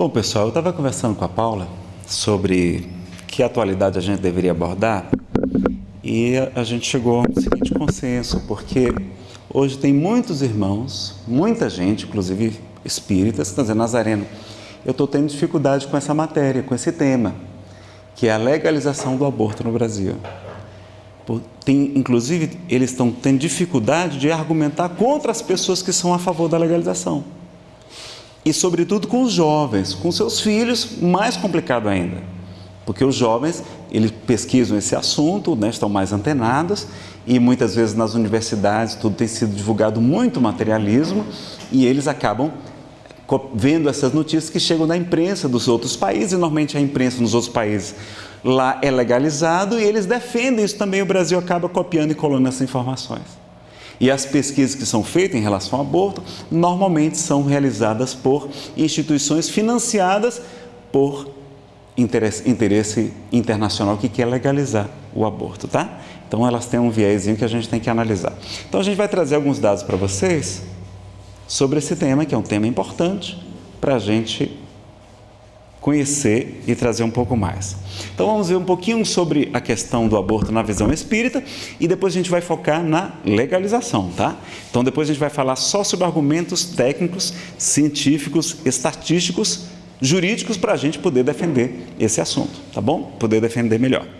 Bom, pessoal, eu estava conversando com a Paula sobre que atualidade a gente deveria abordar e a gente chegou ao seguinte consenso, porque hoje tem muitos irmãos, muita gente, inclusive espíritas, que estão dizendo, Nazareno, eu estou tendo dificuldade com essa matéria, com esse tema, que é a legalização do aborto no Brasil. Tem, inclusive, eles estão tendo dificuldade de argumentar contra as pessoas que são a favor da legalização. E, sobretudo, com os jovens, com seus filhos, mais complicado ainda. Porque os jovens, eles pesquisam esse assunto, né, estão mais antenados, e muitas vezes nas universidades tudo tem sido divulgado muito materialismo, e eles acabam vendo essas notícias que chegam da imprensa dos outros países, e normalmente a imprensa nos outros países lá é legalizado, e eles defendem isso também, o Brasil acaba copiando e colando essas informações. E as pesquisas que são feitas em relação ao aborto normalmente são realizadas por instituições financiadas por interesse, interesse internacional que quer legalizar o aborto, tá? Então elas têm um viésinho que a gente tem que analisar. Então a gente vai trazer alguns dados para vocês sobre esse tema, que é um tema importante para a gente conhecer e trazer um pouco mais. Então vamos ver um pouquinho sobre a questão do aborto na visão espírita e depois a gente vai focar na legalização, tá? Então depois a gente vai falar só sobre argumentos técnicos, científicos, estatísticos, jurídicos para a gente poder defender esse assunto, tá bom? Poder defender melhor. Vou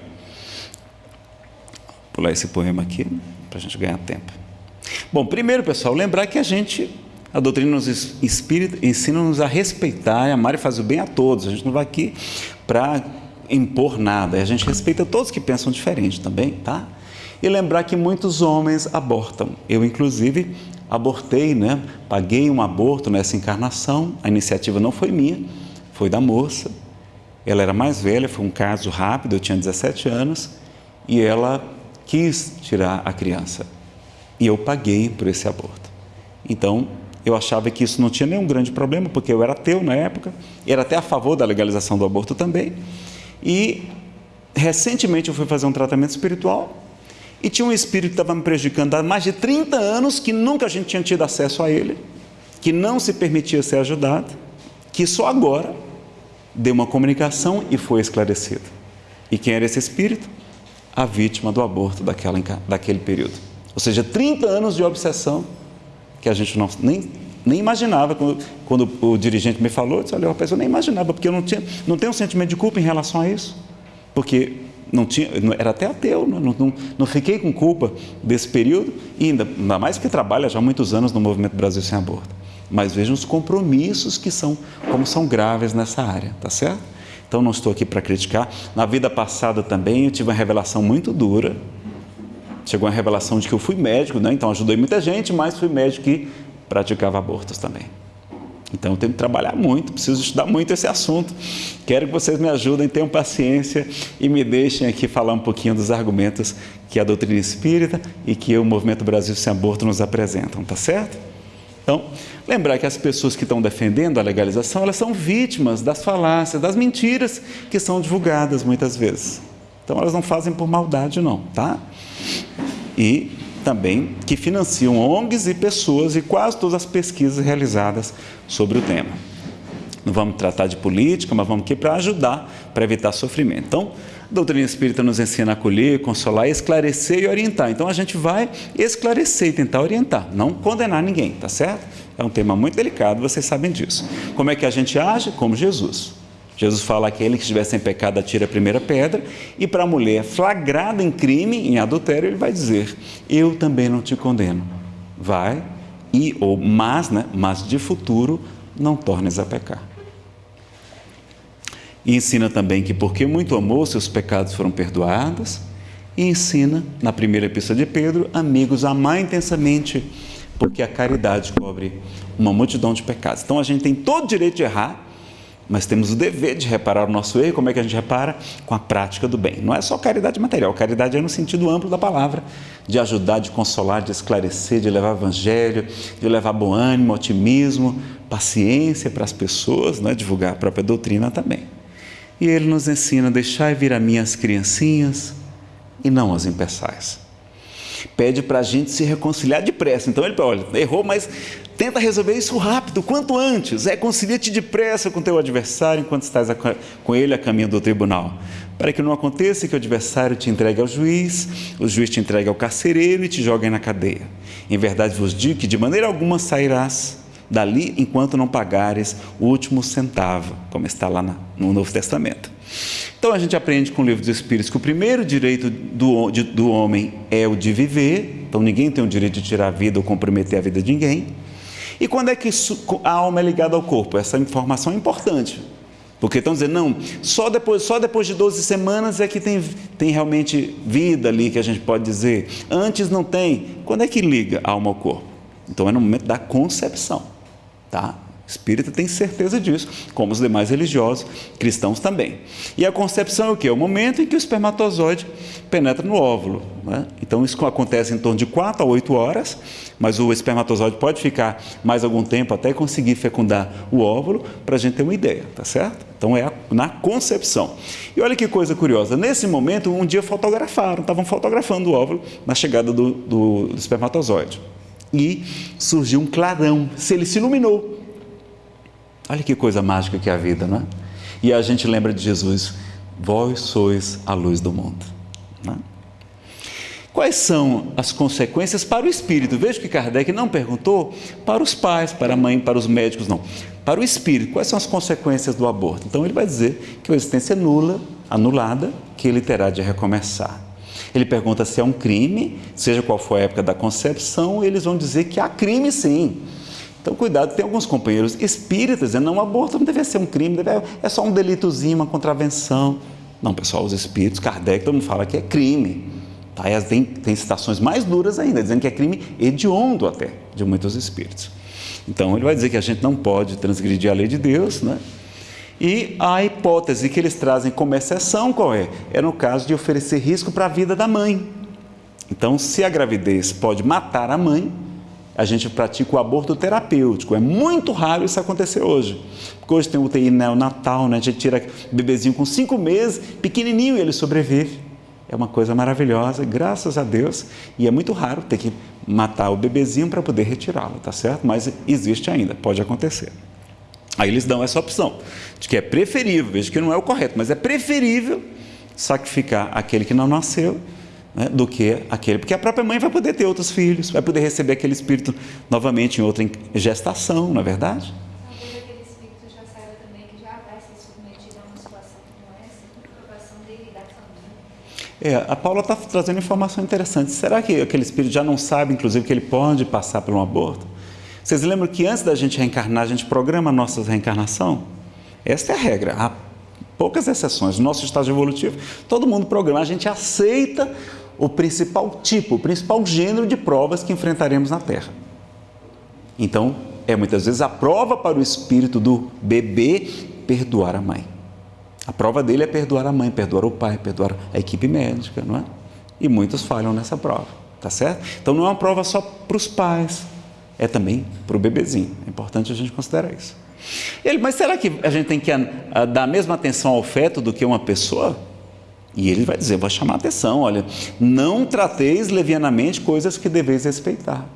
pular esse poema aqui para a gente ganhar tempo. Bom, primeiro pessoal, lembrar que a gente a doutrina nos espírita ensina-nos a respeitar e amar e fazer o bem a todos. A gente não vai aqui para impor nada. A gente respeita todos que pensam diferente também, tá? E lembrar que muitos homens abortam. Eu, inclusive, abortei, né? Paguei um aborto nessa encarnação. A iniciativa não foi minha, foi da moça. Ela era mais velha, foi um caso rápido, eu tinha 17 anos, e ela quis tirar a criança. E eu paguei por esse aborto. Então, eu achava que isso não tinha nenhum grande problema, porque eu era ateu na época, era até a favor da legalização do aborto também. E recentemente eu fui fazer um tratamento espiritual e tinha um espírito que estava me prejudicando há mais de 30 anos, que nunca a gente tinha tido acesso a ele, que não se permitia ser ajudado, que só agora deu uma comunicação e foi esclarecido. E quem era esse espírito? A vítima do aborto daquela, daquele período. Ou seja, 30 anos de obsessão que a gente não, nem, nem imaginava. Quando, quando o dirigente me falou, eu disse, olha, eu nem imaginava, porque eu não, tinha, não tenho um sentimento de culpa em relação a isso. Porque não tinha, era até ateu, não, não, não fiquei com culpa desse período, e ainda, ainda mais que trabalha já há muitos anos no Movimento Brasil Sem Aborto. Mas vejam os compromissos que são, como são graves nessa área, tá certo? Então não estou aqui para criticar. Na vida passada também eu tive uma revelação muito dura, chegou a revelação de que eu fui médico, né? então ajudei muita gente, mas fui médico que praticava abortos também. Então eu tenho que trabalhar muito, preciso estudar muito esse assunto. Quero que vocês me ajudem, tenham paciência e me deixem aqui falar um pouquinho dos argumentos que a doutrina espírita e que o Movimento Brasil Sem Aborto nos apresentam, tá certo? Então, lembrar que as pessoas que estão defendendo a legalização, elas são vítimas das falácias, das mentiras que são divulgadas muitas vezes. Então elas não fazem por maldade não, tá? E também que financiam ONGs e pessoas e quase todas as pesquisas realizadas sobre o tema. Não vamos tratar de política, mas vamos aqui para ajudar, para evitar sofrimento. Então, a doutrina espírita nos ensina a acolher, consolar, esclarecer e orientar. Então, a gente vai esclarecer e tentar orientar, não condenar ninguém, tá certo? É um tema muito delicado, vocês sabem disso. Como é que a gente age? Como Jesus. Jesus fala que aquele que estiver sem pecado atira a primeira pedra, e para a mulher flagrada em crime, em adultério, ele vai dizer: Eu também não te condeno. Vai e ou mas, né, mas de futuro não tornes a pecar. E ensina também que porque muito amou, seus pecados foram perdoados. E ensina, na primeira epístola de Pedro, amigos, amar intensamente, porque a caridade cobre uma multidão de pecados. Então a gente tem todo o direito de errar, mas temos o dever de reparar o nosso erro. Como é que a gente repara? Com a prática do bem. Não é só caridade material, caridade é no sentido amplo da palavra, de ajudar, de consolar, de esclarecer, de levar evangelho, de levar bom ânimo, otimismo, paciência para as pessoas, né? divulgar a própria doutrina também. E ele nos ensina: deixai vir a mim as criancinhas e não as impeçais. Pede para a gente se reconciliar depressa. Então ele olha, errou, mas Tenta resolver isso rápido, quanto antes. É, concilia-te depressa com teu adversário enquanto estás com ele a caminho do tribunal. Para que não aconteça que o adversário te entregue ao juiz, o juiz te entregue ao carcereiro e te jogue na cadeia. Em verdade vos digo que de maneira alguma sairás dali enquanto não pagares o último centavo, como está lá no Novo Testamento. Então a gente aprende com o livro dos Espíritos que o primeiro direito do, do homem é o de viver, então ninguém tem o direito de tirar a vida ou comprometer a vida de ninguém. E quando é que a alma é ligada ao corpo? Essa informação é importante. Porque estão dizendo, não, só depois, só depois de 12 semanas é que tem, tem realmente vida ali, que a gente pode dizer. Antes não tem. Quando é que liga a alma ao corpo? Então é no momento da concepção. Tá? Espírita tem certeza disso, como os demais religiosos, cristãos também. E a concepção é o que? É o momento em que o espermatozoide penetra no óvulo. Né? Então isso acontece em torno de 4 a 8 horas, mas o espermatozoide pode ficar mais algum tempo até conseguir fecundar o óvulo, para a gente ter uma ideia, tá certo? Então é na concepção. E olha que coisa curiosa, nesse momento, um dia fotografaram, estavam fotografando o óvulo na chegada do, do, do espermatozoide. E surgiu um clarão, se ele se iluminou. Olha que coisa mágica que é a vida, não é? E a gente lembra de Jesus: Vós sois a luz do mundo. É? Quais são as consequências para o espírito? Veja que Kardec não perguntou para os pais, para a mãe, para os médicos, não. Para o espírito, quais são as consequências do aborto? Então ele vai dizer que a existência é nula, anulada, que ele terá de recomeçar. Ele pergunta se é um crime, seja qual for a época da concepção, eles vão dizer que há crime sim. Então, cuidado, tem alguns companheiros espíritas dizendo, não, aborto não deve ser um crime, deve, é só um delitozinho, uma contravenção. Não, pessoal, os espíritos, Kardec, todo mundo fala que é crime. Tá? E tem, tem citações mais duras ainda, dizendo que é crime hediondo até, de muitos espíritos. Então, ele vai dizer que a gente não pode transgredir a lei de Deus, né? E a hipótese que eles trazem como exceção qual é? É no caso de oferecer risco para a vida da mãe. Então, se a gravidez pode matar a mãe, a gente pratica o aborto terapêutico. É muito raro isso acontecer hoje. Porque hoje tem UTI neonatal, né? a gente tira bebezinho com cinco meses, pequenininho, e ele sobrevive. É uma coisa maravilhosa, graças a Deus. E é muito raro ter que matar o bebezinho para poder retirá-lo, tá certo? Mas existe ainda, pode acontecer. Aí eles dão essa opção, de que é preferível, veja que não é o correto, mas é preferível sacrificar aquele que não nasceu né, do que aquele. Porque a própria mãe vai poder ter outros filhos, vai poder receber aquele espírito novamente em outra gestação, não é verdade? É, a Paula está trazendo informação interessante. Será que aquele espírito já não sabe, inclusive, que ele pode passar por um aborto? Vocês lembram que antes da gente reencarnar, a gente programa a nossa reencarnação? Esta é a regra. Há poucas exceções. No nosso estágio evolutivo, todo mundo programa, a gente aceita o principal tipo, o principal gênero de provas que enfrentaremos na Terra. Então, é muitas vezes a prova para o espírito do bebê perdoar a mãe. A prova dele é perdoar a mãe, perdoar o pai, perdoar a equipe médica, não é? E muitos falham nessa prova, tá certo? Então não é uma prova só para os pais, é também para o bebezinho. É importante a gente considerar isso. Ele, mas será que a gente tem que dar a mesma atenção ao feto do que uma pessoa? E ele vai dizer, vou chamar atenção, olha, não trateis levianamente coisas que deveis respeitar.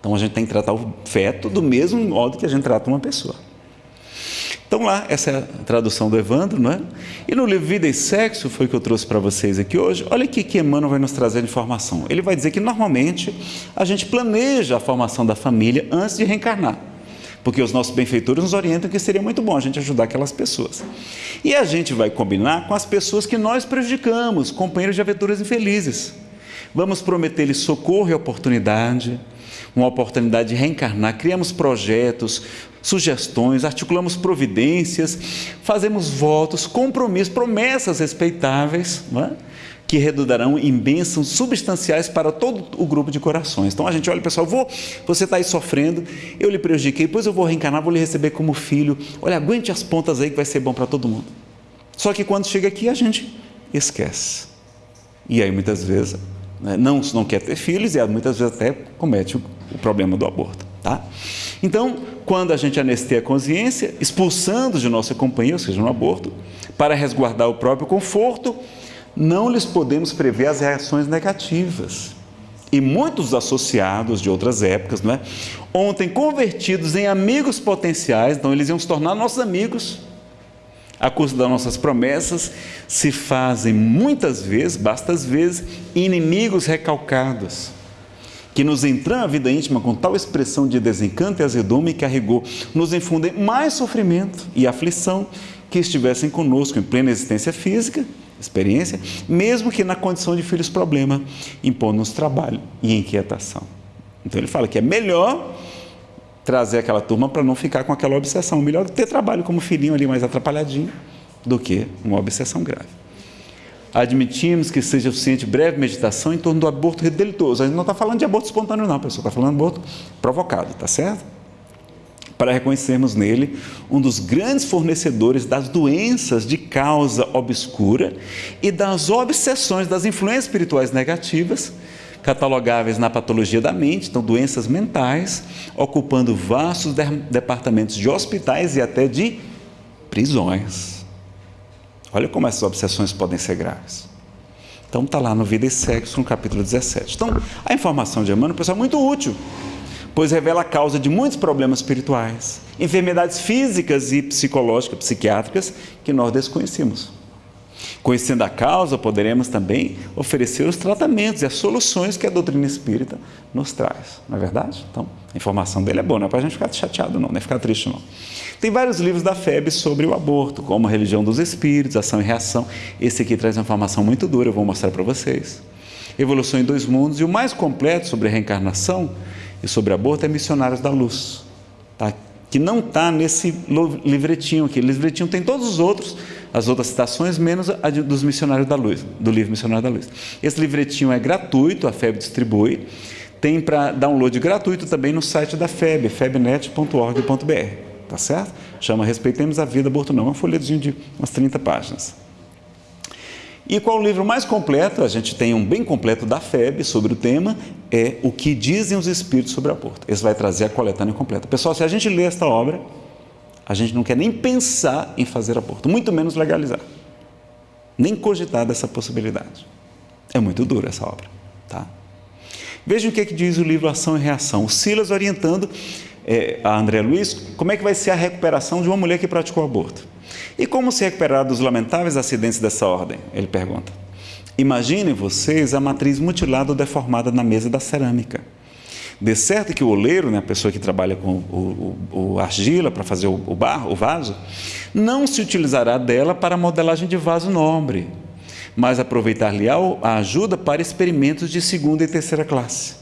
Então a gente tem que tratar o feto do mesmo modo que a gente trata uma pessoa. Então lá, essa é a tradução do Evandro, não é? E no livro Vida e Sexo, foi que eu trouxe para vocês aqui hoje, olha o que Emmanuel vai nos trazer de informação. Ele vai dizer que normalmente a gente planeja a formação da família antes de reencarnar porque os nossos benfeitores nos orientam que seria muito bom a gente ajudar aquelas pessoas. E a gente vai combinar com as pessoas que nós prejudicamos, companheiros de aventuras infelizes. Vamos prometer-lhes socorro e oportunidade, uma oportunidade de reencarnar, criamos projetos, sugestões, articulamos providências, fazemos votos, compromissos, promessas respeitáveis, é? Que redundarão em bênçãos substanciais para todo o grupo de corações. Então a gente olha, pessoal, vou, você está aí sofrendo, eu lhe prejudiquei, depois eu vou reencarnar, vou lhe receber como filho. Olha, aguente as pontas aí que vai ser bom para todo mundo. Só que quando chega aqui a gente esquece. E aí muitas vezes né, não, não quer ter filhos e muitas vezes até comete o, o problema do aborto. Tá? Então, quando a gente anesteia a consciência, expulsando de nossa companhia, ou seja, no aborto, para resguardar o próprio conforto, não lhes podemos prever as reações negativas. e muitos associados de outras épocas, não é? Ontem convertidos em amigos potenciais, então eles iam se tornar nossos amigos. A custa das nossas promessas se fazem muitas vezes, bastas vezes, inimigos recalcados, que nos entram a vida íntima com tal expressão de desencanto e azedume que a rigor nos infundem mais sofrimento e aflição que estivessem conosco em plena existência física experiência, mesmo que na condição de filhos problema, impondo-nos trabalho e inquietação. Então ele fala que é melhor trazer aquela turma para não ficar com aquela obsessão, melhor ter trabalho como filhinho ali mais atrapalhadinho do que uma obsessão grave. Admitimos que seja suficiente breve meditação em torno do aborto delitoso. A gente não está falando de aborto espontâneo, não, pessoal, está falando de aborto provocado, tá certo? Para reconhecermos nele um dos grandes fornecedores das doenças de causa obscura e das obsessões, das influências espirituais negativas, catalogáveis na patologia da mente, então doenças mentais, ocupando vastos de departamentos de hospitais e até de prisões. Olha como essas obsessões podem ser graves. Então está lá no Vida e Sexo, no capítulo 17. Então, a informação de Emmanuel, pessoal, é muito útil pois revela a causa de muitos problemas espirituais, enfermidades físicas e psicológicas, psiquiátricas que nós desconhecemos. Conhecendo a causa, poderemos também oferecer os tratamentos e as soluções que a doutrina espírita nos traz, não é verdade? Então, a informação dele é boa, não é para a gente ficar chateado, não, não é ficar triste, não. Tem vários livros da FEB sobre o aborto, como a religião dos espíritos, ação e reação. Esse aqui traz uma informação muito dura, eu vou mostrar para vocês. Evolução em dois mundos e o mais completo sobre a reencarnação e sobre aborto é Missionários da Luz, tá? que não está nesse livretinho aqui. O livretinho tem todos os outros, as outras citações, menos a dos Missionários da Luz, do livro Missionário da Luz. Esse livretinho é gratuito, a FEB distribui. Tem para download gratuito também no site da FEB, febnet.org.br, tá certo? Chama Respeitemos a Vida Aborto Não, é um folhetinho de umas 30 páginas. E qual o livro mais completo? A gente tem um bem completo da FEB sobre o tema, é O que dizem os Espíritos sobre aborto. Esse vai trazer a coletânea completa. Pessoal, se a gente lê esta obra, a gente não quer nem pensar em fazer aborto, muito menos legalizar. Nem cogitar dessa possibilidade. É muito dura essa obra. Tá? Vejam o que, é que diz o livro Ação e Reação. O Silas orientando é, a André Luiz como é que vai ser a recuperação de uma mulher que praticou aborto. E como se recuperar dos lamentáveis acidentes dessa ordem? Ele pergunta. Imaginem vocês a matriz mutilada ou deformada na mesa da cerâmica. De certo que o oleiro, né, a pessoa que trabalha com o, o, o argila para fazer o, o barro, o vaso, não se utilizará dela para modelagem de vaso nobre, mas aproveitar-lhe a ajuda para experimentos de segunda e terceira classe.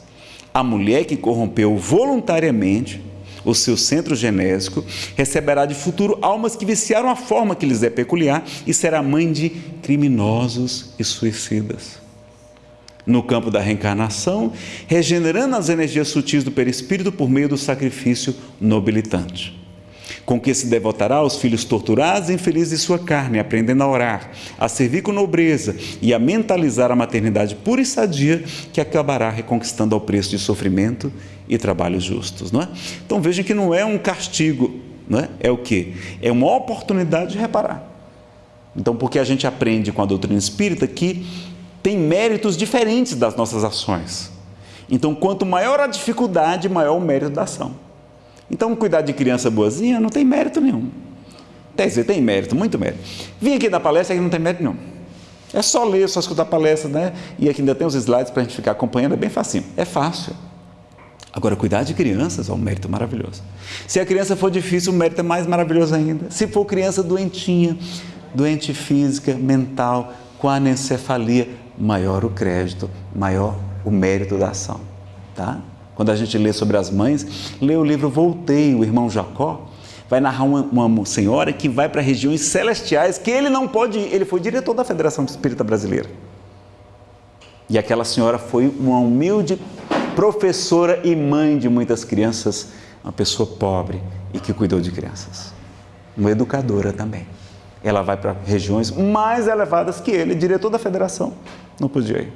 A mulher que corrompeu voluntariamente o seu centro genésico, receberá de futuro almas que viciaram a forma que lhes é peculiar e será mãe de criminosos e suicidas. No campo da reencarnação, regenerando as energias sutis do perispírito por meio do sacrifício nobilitante com que se devotará aos filhos torturados e infelizes de sua carne, aprendendo a orar, a servir com nobreza e a mentalizar a maternidade pura e sadia que acabará reconquistando ao preço de sofrimento e trabalhos justos. Não é? Então vejam que não é um castigo, não é? é o que? É uma oportunidade de reparar. Então, porque a gente aprende com a doutrina espírita que tem méritos diferentes das nossas ações. Então, quanto maior a dificuldade, maior o mérito da ação. Então, cuidar de criança boazinha não tem mérito nenhum. Quer dizer, tem mérito, muito mérito. Vim aqui dar palestra que não tem mérito nenhum. É só ler, só escutar a palestra, né? E aqui ainda tem os slides para a gente ficar acompanhando, é bem facinho. É fácil. Agora, cuidar de crianças é um mérito maravilhoso. Se a criança for difícil, o mérito é mais maravilhoso ainda. Se for criança doentinha, doente física, mental, com anencefalia, maior o crédito, maior o mérito da ação. Tá? Quando a gente lê sobre as mães, lê o livro Voltei, o irmão Jacó, vai narrar uma, uma senhora que vai para regiões celestiais que ele não pode ir. Ele foi diretor da Federação Espírita Brasileira. E aquela senhora foi uma humilde professora e mãe de muitas crianças, uma pessoa pobre e que cuidou de crianças. Uma educadora também. Ela vai para regiões mais elevadas que ele, diretor da federação, não podia ir.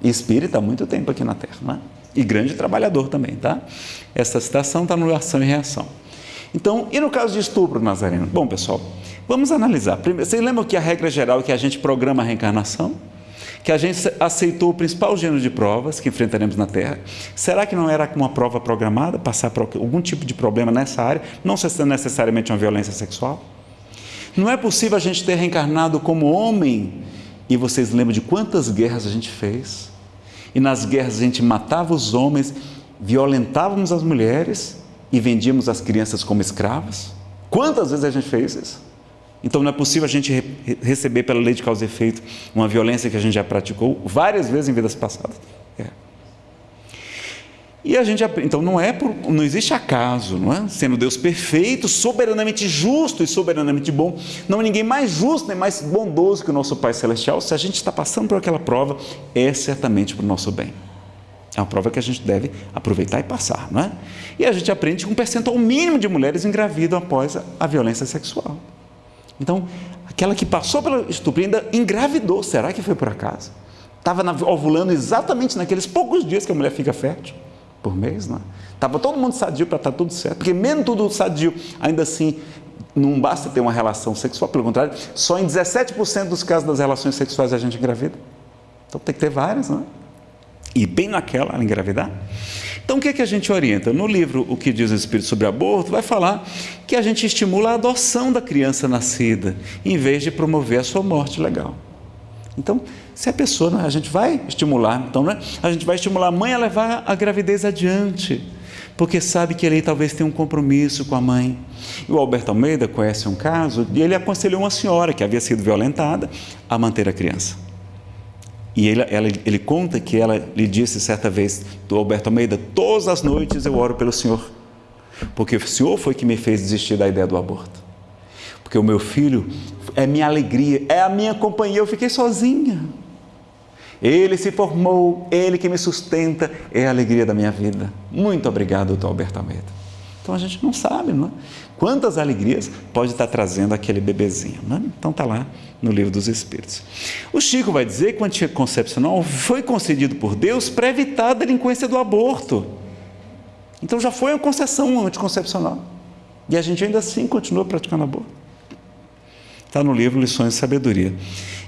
E espírita há muito tempo aqui na Terra, não é? E grande trabalhador também, tá? Essa citação está no ação e reação. Então, e no caso de estupro, Nazareno? Bom, pessoal, vamos analisar. Primeiro, vocês lembram que a regra geral é que a gente programa a reencarnação? que a gente aceitou o principal gênero de provas que enfrentaremos na Terra. Será que não era uma prova programada, passar por algum tipo de problema nessa área, não necessariamente uma violência sexual? Não é possível a gente ter reencarnado como homem, e vocês lembram de quantas guerras a gente fez? E nas guerras a gente matava os homens, violentávamos as mulheres e vendíamos as crianças como escravas? Quantas vezes a gente fez isso? Então não é possível a gente re receber pela lei de causa e efeito uma violência que a gente já praticou várias vezes em vidas passadas. E a gente então não é por, não existe acaso, não é? Sendo Deus perfeito, soberanamente justo e soberanamente bom, não há ninguém mais justo nem mais bondoso que o nosso Pai celestial. Se a gente está passando por aquela prova, é certamente para o nosso bem. É uma prova que a gente deve aproveitar e passar, não é? E a gente aprende que um percentual mínimo de mulheres engravidam após a, a violência sexual. Então, aquela que passou pela estupro ainda engravidou, será que foi por acaso? Estava ovulando exatamente naqueles poucos dias que a mulher fica fértil, por mês, não é? Estava todo mundo sadio para estar tá tudo certo, porque mesmo tudo sadio, ainda assim, não basta ter uma relação sexual, pelo contrário, só em 17% dos casos das relações sexuais a gente engravida. Então tem que ter várias, não é? E bem naquela ela engravidar. Então, o que, é que a gente orienta? No livro O que diz o Espírito sobre aborto, vai falar que a gente estimula a adoção da criança nascida, em vez de promover a sua morte legal. Então, se a pessoa, né, a gente vai estimular, então, né, a gente vai estimular a mãe a levar a gravidez adiante, porque sabe que ele talvez tenha um compromisso com a mãe. O Alberto Almeida conhece um caso e ele aconselhou uma senhora que havia sido violentada a manter a criança. E ele, ela, ele conta que ela lhe disse certa vez, do Alberto Almeida, todas as noites eu oro pelo Senhor, porque o Senhor foi que me fez desistir da ideia do aborto. Porque o meu filho é minha alegria, é a minha companhia, eu fiquei sozinha. Ele se formou, ele que me sustenta, é a alegria da minha vida. Muito obrigado, doutor Alberto Almeida. Então a gente não sabe, não é? Quantas alegrias pode estar trazendo aquele bebezinho, é? Então está lá no livro dos Espíritos. O Chico vai dizer que o anticoncepcional foi concedido por Deus para evitar a delinquência do aborto. Então já foi uma concessão anticoncepcional. E a gente ainda assim continua praticando aborto. Está no livro Lições de Sabedoria.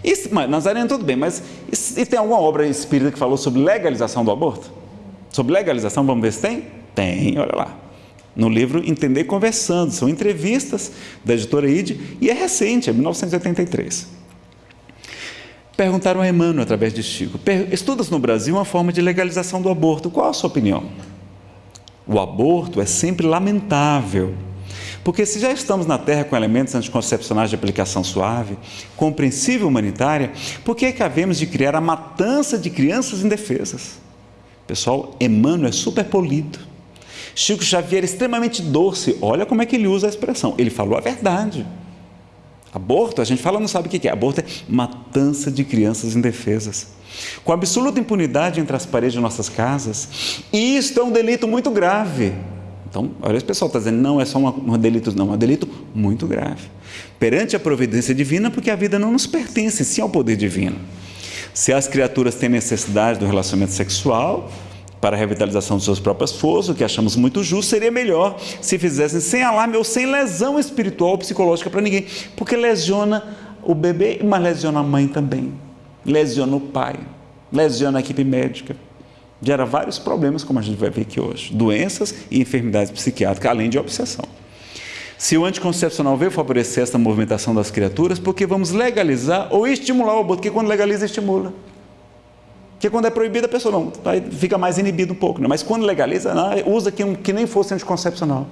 E, mas, Nazareno, tudo bem, mas e, e tem alguma obra espírita que falou sobre legalização do aborto? Sobre legalização, vamos ver se tem? Tem, olha lá no livro Entender Conversando. São entrevistas da editora ID e é recente, é 1983. Perguntaram a Emmanuel através de Chico: Estudas no Brasil uma forma de legalização do aborto. Qual a sua opinião? O aborto é sempre lamentável. Porque se já estamos na Terra com elementos anticoncepcionais de aplicação suave, compreensível humanitária, por que é que havemos de criar a matança de crianças indefesas? Pessoal, Emmanuel é super polido Chico Xavier é extremamente doce. Olha como é que ele usa a expressão. Ele falou a verdade. Aborto, a gente fala, não sabe o que é. Aborto é matança de crianças indefesas. Com absoluta impunidade entre as paredes de nossas casas. E isto é um delito muito grave. Então, olha, esse pessoal está dizendo, não é só um, delito, não, é um delito muito grave. Perante a providência divina, porque a vida não nos pertence, sim ao poder divino. Se as criaturas têm necessidade do relacionamento sexual, para a revitalização de suas próprias forças, o que achamos muito justo, seria melhor se fizessem sem alarme ou sem lesão espiritual ou psicológica para ninguém, porque lesiona o bebê, mas lesiona a mãe também, lesiona o pai, lesiona a equipe médica, gera vários problemas, como a gente vai ver aqui hoje, doenças e enfermidades psiquiátricas, além de obsessão. Se o anticoncepcional veio favorecer essa movimentação das criaturas, porque vamos legalizar ou estimular o aborto, porque quando legaliza, estimula. Porque quando é proibido, a pessoa não, fica mais inibida um pouco. Né? Mas quando legaliza, não, usa que, que nem fosse anticoncepcional.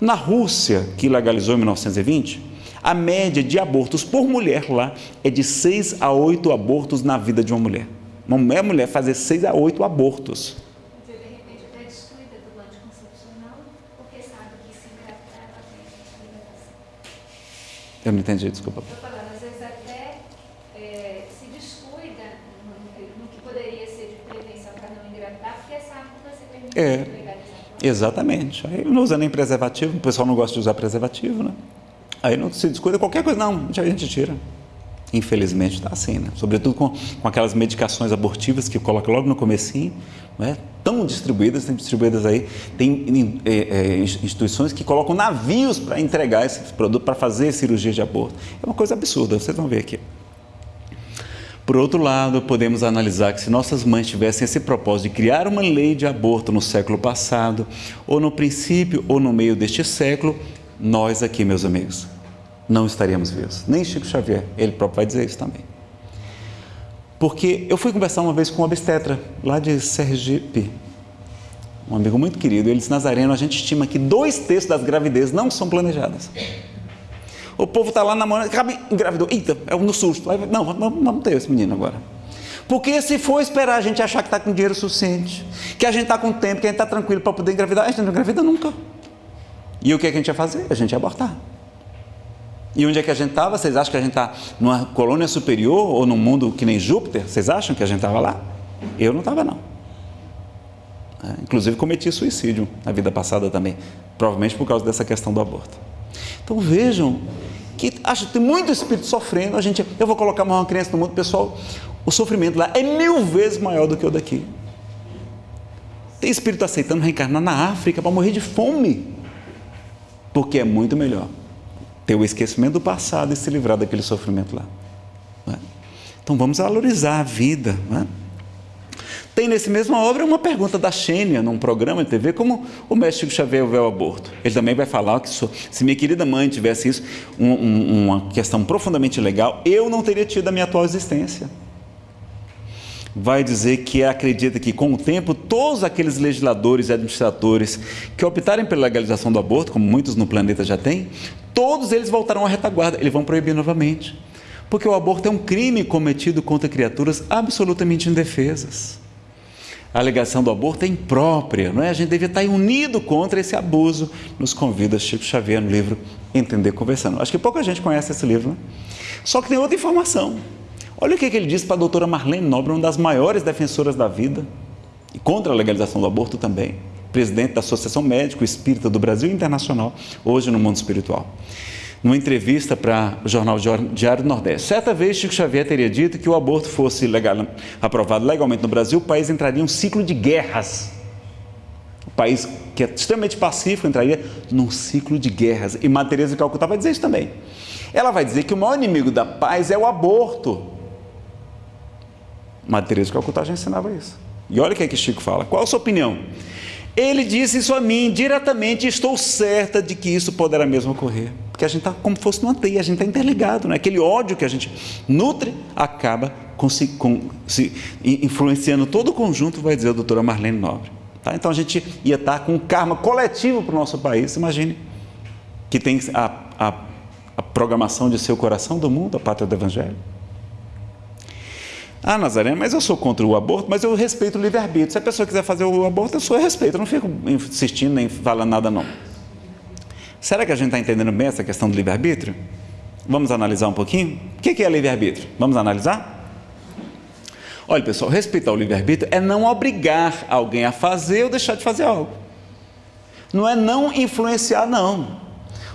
Na Rússia, que legalizou em 1920, a média de abortos por mulher lá é de 6 a 8 abortos na vida de uma mulher. Uma mulher, mulher fazer 6 a 8 abortos. De repente até descuida do anticoncepcional, porque sabe que se engravidar ela tem Eu não entendi, desculpa. É, exatamente. Aí não usa nem preservativo, o pessoal não gosta de usar preservativo, né? Aí não se descuida qualquer coisa, não, a gente tira. Infelizmente está assim, né? Sobretudo com, com aquelas medicações abortivas que coloca logo no comecinho, é? Tão distribuídas, tem distribuídas aí, tem é, é, instituições que colocam navios para entregar esse produto, para fazer cirurgia de aborto. É uma coisa absurda, vocês vão ver aqui. Por outro lado, podemos analisar que se nossas mães tivessem esse propósito de criar uma lei de aborto no século passado, ou no princípio ou no meio deste século, nós aqui, meus amigos, não estaríamos vivos. Nem Chico Xavier, ele próprio vai dizer isso também. Porque eu fui conversar uma vez com um obstetra lá de Sergipe, um amigo muito querido, ele disse, Nazareno, a gente estima que dois terços das gravidezes não são planejadas. O povo está lá namorando, acaba engravidou. Eita, é no susto. Não, vamos, vamos ter esse menino agora. Porque se for esperar a gente achar que está com dinheiro suficiente, que a gente está com tempo, que a gente está tranquilo para poder engravidar, a gente não engravida nunca. E o que, é que a gente ia fazer? A gente ia abortar. E onde é que a gente estava? Vocês acham que a gente está numa colônia superior ou num mundo que nem Júpiter? Vocês acham que a gente estava lá? Eu não estava, não. É, inclusive cometi suicídio na vida passada também, provavelmente por causa dessa questão do aborto. Então vejam que acho que tem muito espírito sofrendo. A gente, eu vou colocar uma criança no mundo, pessoal, o sofrimento lá é mil vezes maior do que o daqui. Tem espírito aceitando reencarnar na África para morrer de fome, porque é muito melhor ter o esquecimento do passado e se livrar daquele sofrimento lá. É? Então vamos valorizar a vida. É? Tem nesse mesma obra uma pergunta da Xênia, num programa de TV, como o mestre Xavier vê o aborto. Ele também vai falar que se minha querida mãe tivesse isso, um, um, uma questão profundamente legal, eu não teria tido a minha atual existência. Vai dizer que acredita que, com o tempo, todos aqueles legisladores e administradores que optarem pela legalização do aborto, como muitos no planeta já têm, todos eles voltarão à retaguarda, eles vão proibir novamente. Porque o aborto é um crime cometido contra criaturas absolutamente indefesas a alegação do aborto é imprópria, não é? A gente devia estar unido contra esse abuso, nos convida Chico Xavier no livro Entender Conversando. Acho que pouca gente conhece esse livro, né? Só que tem outra informação. Olha o que ele disse para a doutora Marlene Nobre, uma das maiores defensoras da vida, e contra a legalização do aborto também, presidente da Associação Médico Espírita do Brasil Internacional, hoje no mundo espiritual numa entrevista para o jornal Diário do Nordeste. Certa vez, Chico Xavier teria dito que o aborto fosse legal, aprovado legalmente no Brasil, o país entraria em um ciclo de guerras. O país que é extremamente pacífico entraria num ciclo de guerras. E Maria Teresa Calcutá vai dizer isso também. Ela vai dizer que o maior inimigo da paz é o aborto. De Calcutá já ensinava isso. E olha o que é que Chico fala. Qual a sua opinião? Ele disse isso a mim diretamente e estou certa de que isso poderá mesmo ocorrer. Porque a gente está como se fosse numa teia, a gente está interligado. Né? Aquele ódio que a gente nutre acaba com, se, com, se, influenciando todo o conjunto, vai dizer a doutora Marlene Nobre. Tá? Então a gente ia estar tá com um karma coletivo para o nosso país. Imagine que tem a, a, a programação de seu coração do mundo, a pátria do Evangelho. Ah, Nazaré, mas eu sou contra o aborto, mas eu respeito o livre-arbítrio. Se a pessoa quiser fazer o aborto, eu sou eu respeito. Eu não fico insistindo nem falando nada, não. Será que a gente está entendendo bem essa questão do livre-arbítrio? Vamos analisar um pouquinho? O que é livre-arbítrio? Vamos analisar? Olha, pessoal, respeitar o livre-arbítrio é não obrigar alguém a fazer ou deixar de fazer algo. Não é não influenciar, não.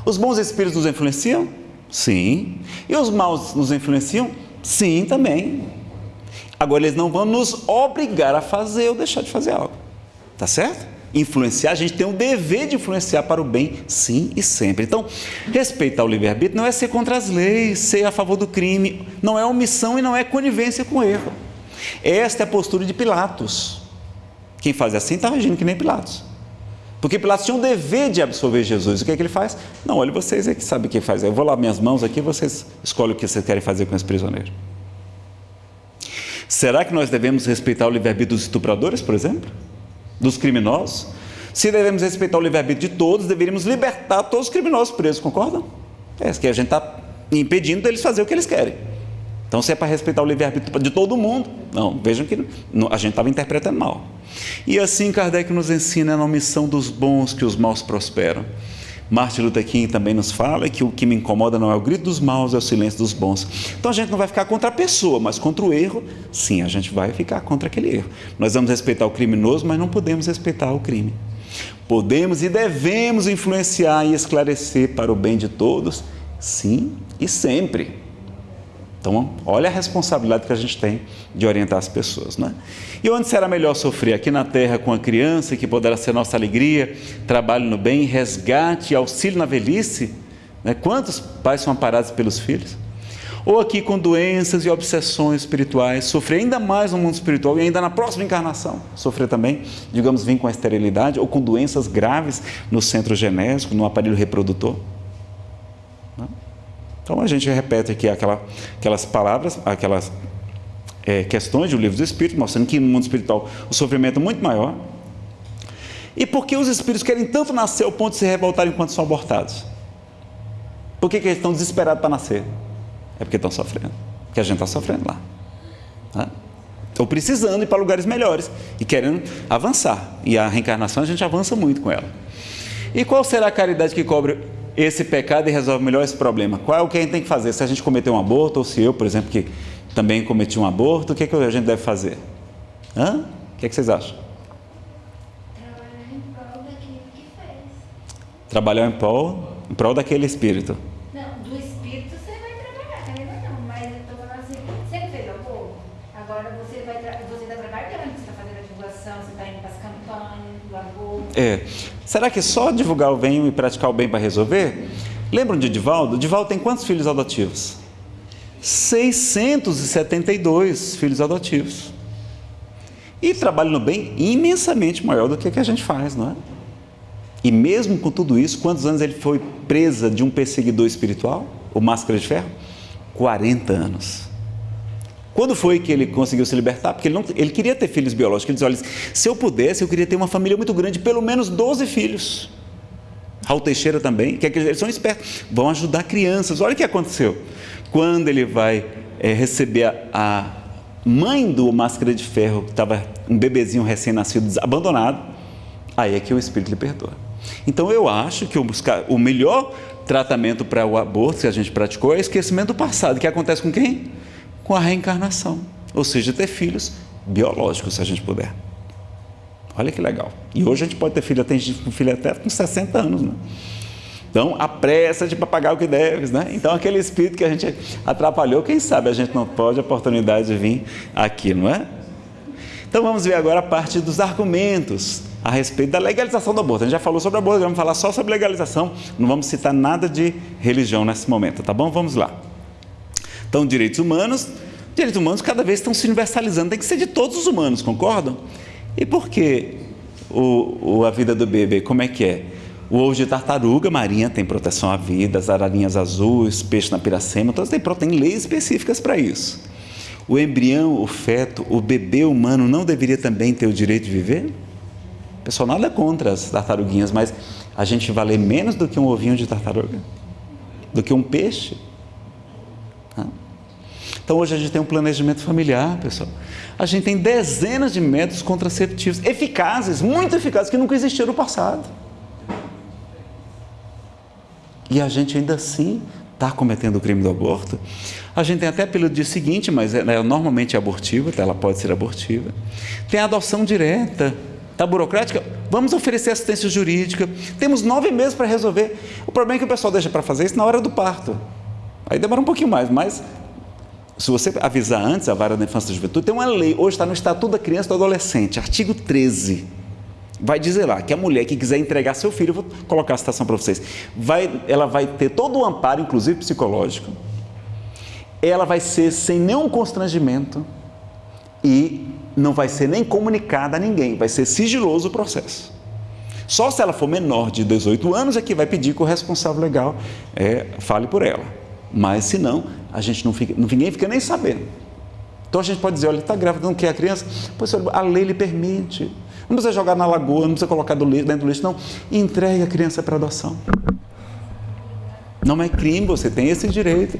Os bons espíritos nos influenciam? Sim. E os maus nos influenciam? Sim, também. Agora, eles não vão nos obrigar a fazer ou deixar de fazer algo. Tá certo? Influenciar, a gente tem o dever de influenciar para o bem, sim e sempre. Então, respeitar o livre-arbítrio não é ser contra as leis, ser a favor do crime, não é omissão e não é conivência com o erro. Esta é a postura de Pilatos. Quem faz assim está agindo que nem Pilatos. Porque Pilatos tinha o dever de absorver Jesus. O que é que ele faz? Não, olha, vocês é que sabem o que faz. Eu vou lá minhas mãos aqui, vocês escolhem o que vocês querem fazer com esse prisioneiro. Será que nós devemos respeitar o livre-arbítrio dos estupradores, por exemplo? Dos criminosos? Se devemos respeitar o livre-arbítrio de todos, deveríamos libertar todos os criminosos presos, concordam? É que a gente está impedindo deles fazer o que eles querem. Então, se é para respeitar o livre-arbítrio de todo mundo, não, vejam que a gente estava interpretando mal. E assim Kardec nos ensina na omissão dos bons que os maus prosperam. Martin Luther King também nos fala que o que me incomoda não é o grito dos maus, é o silêncio dos bons. Então a gente não vai ficar contra a pessoa, mas contra o erro, sim, a gente vai ficar contra aquele erro. Nós vamos respeitar o criminoso, mas não podemos respeitar o crime. Podemos e devemos influenciar e esclarecer para o bem de todos, sim e sempre. Então, olha a responsabilidade que a gente tem de orientar as pessoas. Né? E onde será melhor sofrer? Aqui na terra com a criança, que poderá ser nossa alegria, trabalho no bem, resgate, auxílio na velhice? Né? Quantos pais são amparados pelos filhos? ou aqui com doenças e obsessões espirituais, sofrer ainda mais no mundo espiritual e ainda na próxima encarnação, sofrer também, digamos, vir com a esterilidade ou com doenças graves no centro genésico, no aparelho reprodutor. Então a gente repete aqui aquela, aquelas palavras, aquelas é, questões do livro do Espírito, mostrando que no mundo espiritual o sofrimento é muito maior. E por que os espíritos querem tanto nascer ao ponto de se revoltarem enquanto são abortados? Por que, que eles estão desesperados para nascer? É porque estão sofrendo. Porque a gente está sofrendo lá. Né? Estão precisando ir para lugares melhores e querendo avançar. E a reencarnação a gente avança muito com ela. E qual será a caridade que cobre esse pecado e resolve melhor esse problema? Qual é o que a gente tem que fazer? Se a gente cometeu um aborto, ou se eu, por exemplo, que também cometi um aborto, o que, é que a gente deve fazer? Hã? O que, é que vocês acham? Trabalhar em prol daquilo que fez. Trabalhar em prol, em prol daquele espírito. Não, do espírito você vai trabalhar, ainda não, mas eu tô falando assim, você não fez aborto? Agora você vai você está trabalhando, você está fazendo a divulgação, você está indo para as campanhas do aborto. É. Será que só divulgar o bem e praticar o bem para resolver? Lembram de Divaldo? Divaldo tem quantos filhos adotivos? 672 filhos adotivos. E trabalho no bem imensamente maior do que, que a gente faz, não é? E mesmo com tudo isso, quantos anos ele foi presa de um perseguidor espiritual, o Máscara de Ferro? 40 anos. Quando foi que ele conseguiu se libertar? Porque ele, não, ele queria ter filhos biológicos. Ele disse: olha, se eu pudesse, eu queria ter uma família muito grande, pelo menos 12 filhos. Raul Teixeira também, que eles são espertos, vão ajudar crianças. Olha o que aconteceu. Quando ele vai é, receber a, a, mãe do Máscara de Ferro, que estava um bebezinho recém-nascido, abandonado, aí é que o Espírito lhe perdoa. Então eu acho que o, o melhor tratamento para o aborto que a gente praticou é o esquecimento do passado, que acontece com quem? Com a reencarnação, ou seja, ter filhos biológicos, se a gente puder. Olha que legal. E hoje a gente pode ter filho, tem gente com filho até com 60 anos, né? Então, apressa-te para pagar o que deves, né? Então, aquele espírito que a gente atrapalhou, quem sabe a gente não pode a oportunidade de vir aqui, não é? Então, vamos ver agora a parte dos argumentos a respeito da legalização do aborto. A gente já falou sobre aborto, vamos falar só sobre legalização, não vamos citar nada de religião nesse momento, tá bom? Vamos lá. Então, direitos humanos, direitos humanos cada vez estão se universalizando, tem que ser de todos os humanos, concordam? E por que o, o, a vida do bebê? Como é que é? O ovo de tartaruga marinha tem proteção à vida, as ararinhas azuis, peixe na piracema, todas têm, têm leis específicas para isso. O embrião, o feto, o bebê humano não deveria também ter o direito de viver? Pessoal, nada contra as tartaruguinhas, mas a gente vale menos do que um ovinho de tartaruga? Do que um peixe? Então hoje a gente tem um planejamento familiar, pessoal. A gente tem dezenas de métodos contraceptivos eficazes, muito eficazes, que nunca existiram no passado. E a gente ainda assim está cometendo o crime do aborto. A gente tem até pelo dia seguinte, mas ela é normalmente abortiva, então ela pode ser abortiva. Tem a adoção direta, está burocrática? Vamos oferecer assistência jurídica. Temos nove meses para resolver. O problema é que o pessoal deixa para fazer isso na hora do parto. Aí demora um pouquinho mais, mas se você avisar antes, a vara da infância e juventude, tem uma lei, hoje está no Estatuto da Criança e do Adolescente, artigo 13. Vai dizer lá que a mulher que quiser entregar seu filho, vou colocar a citação para vocês, vai, ela vai ter todo o amparo, inclusive psicológico, ela vai ser sem nenhum constrangimento e não vai ser nem comunicada a ninguém, vai ser sigiloso o processo. Só se ela for menor de 18 anos é que vai pedir que o responsável legal é, fale por ela. Mas se não, a gente não fica, ninguém fica nem sabendo. Então a gente pode dizer, olha, está grávida, não quer a criança? Pois a lei lhe permite. Não precisa jogar na lagoa, não precisa colocar do lixo, dentro do lixo, não. Entregue a criança para adoção. Não é crime, você tem esse direito.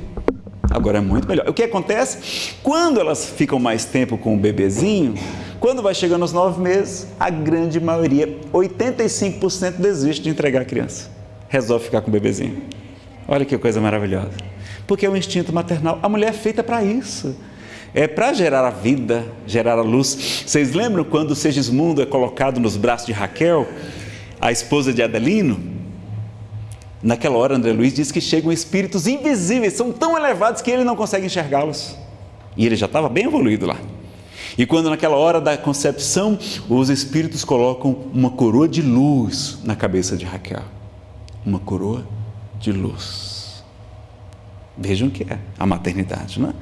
Agora é muito melhor. O que acontece? Quando elas ficam mais tempo com o bebezinho, quando vai chegando aos nove meses, a grande maioria, 85% desiste de entregar a criança. Resolve ficar com o bebezinho. Olha que coisa maravilhosa. Porque é o instinto maternal. A mulher é feita para isso é para gerar a vida, gerar a luz. Vocês lembram quando Segismundo é colocado nos braços de Raquel, a esposa de Adelino? Naquela hora, André Luiz diz que chegam espíritos invisíveis, são tão elevados que ele não consegue enxergá-los. E ele já estava bem evoluído lá. E quando naquela hora da concepção, os espíritos colocam uma coroa de luz na cabeça de Raquel. Uma coroa de luz. Vejam o que é a maternidade, não é?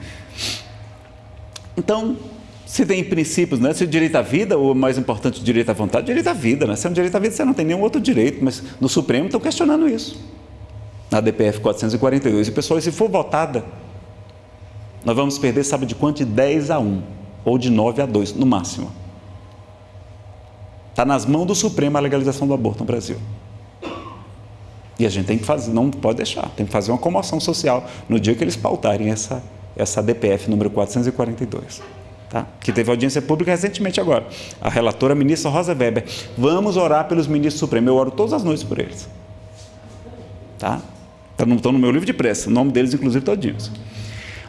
Então, se tem princípios, né? se o direito à vida, ou mais importante, o direito à vontade, direito à vida. Né? Se é um direito à vida, você não tem nenhum outro direito, mas no Supremo estão questionando isso. Na DPF 442. E, pessoal, se for votada, nós vamos perder, sabe de quanto? De 10 a 1, ou de 9 a 2, no máximo. Está nas mãos do Supremo a legalização do aborto no Brasil. E a gente tem que fazer, não pode deixar, tem que fazer uma comoção social no dia que eles pautarem essa, essa DPF número 442. Tá? Que teve audiência pública recentemente agora. A relatora, a ministra Rosa Weber. Vamos orar pelos ministros supremos. Eu oro todas as noites por eles. Tá? Estão no meu livro de pressa, o nome deles, inclusive, todinhos.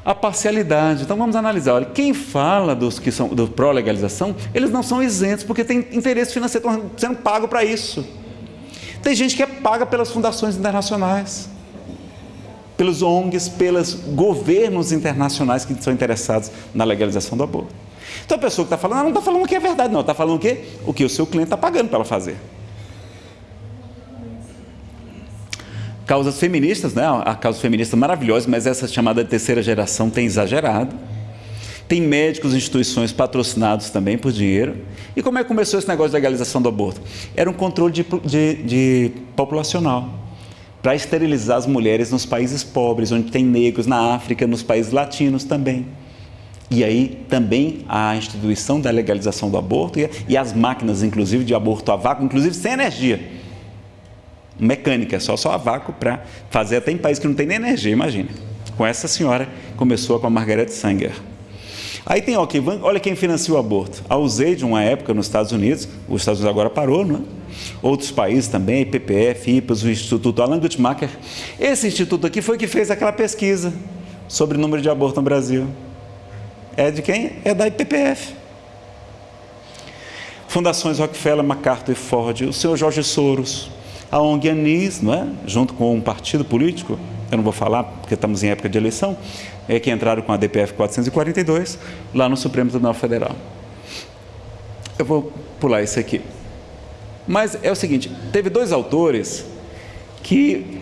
A parcialidade. Então vamos analisar. Olha, quem fala dos que são do pró-legalização, eles não são isentos, porque tem interesse financeiro, estão sendo pago para isso. Tem gente que é paga pelas fundações internacionais, pelos ONGs, pelos governos internacionais que são interessados na legalização do aborto. Então a pessoa que está falando, não está falando o que é verdade, não, está falando o que? O que o seu cliente está pagando para ela fazer. Causas feministas, né? A causa feminista maravilhosa, mas essa chamada terceira geração tem exagerado. Tem médicos, instituições patrocinados também por dinheiro. E como é que começou esse negócio de legalização do aborto? Era um controle de, de, de populacional para esterilizar as mulheres nos países pobres, onde tem negros, na África, nos países latinos também. E aí também a instituição da legalização do aborto e, e as máquinas, inclusive, de aborto a vácuo, inclusive sem energia mecânica, só, só a vácuo para fazer. Até em países que não tem nem energia, imagina. Com essa senhora, começou com a Margaret Sanger. Aí tem, ó, olha quem financia o aborto. A USAID, uma época nos Estados Unidos, os Estados Unidos agora parou, não é? Outros países também, IPPF, IPAS, o Instituto Alan Guttmacher. Esse instituto aqui foi que fez aquela pesquisa sobre o número de abortos no Brasil. É de quem? É da IPPF. Fundações Rockefeller, MacArthur e Ford, o senhor Jorge Soros, a ONG Anis, não é? junto com um partido político, eu não vou falar porque estamos em época de eleição, é que entraram com a DPF 442 lá no Supremo Tribunal Federal. Eu vou pular isso aqui. Mas é o seguinte, teve dois autores que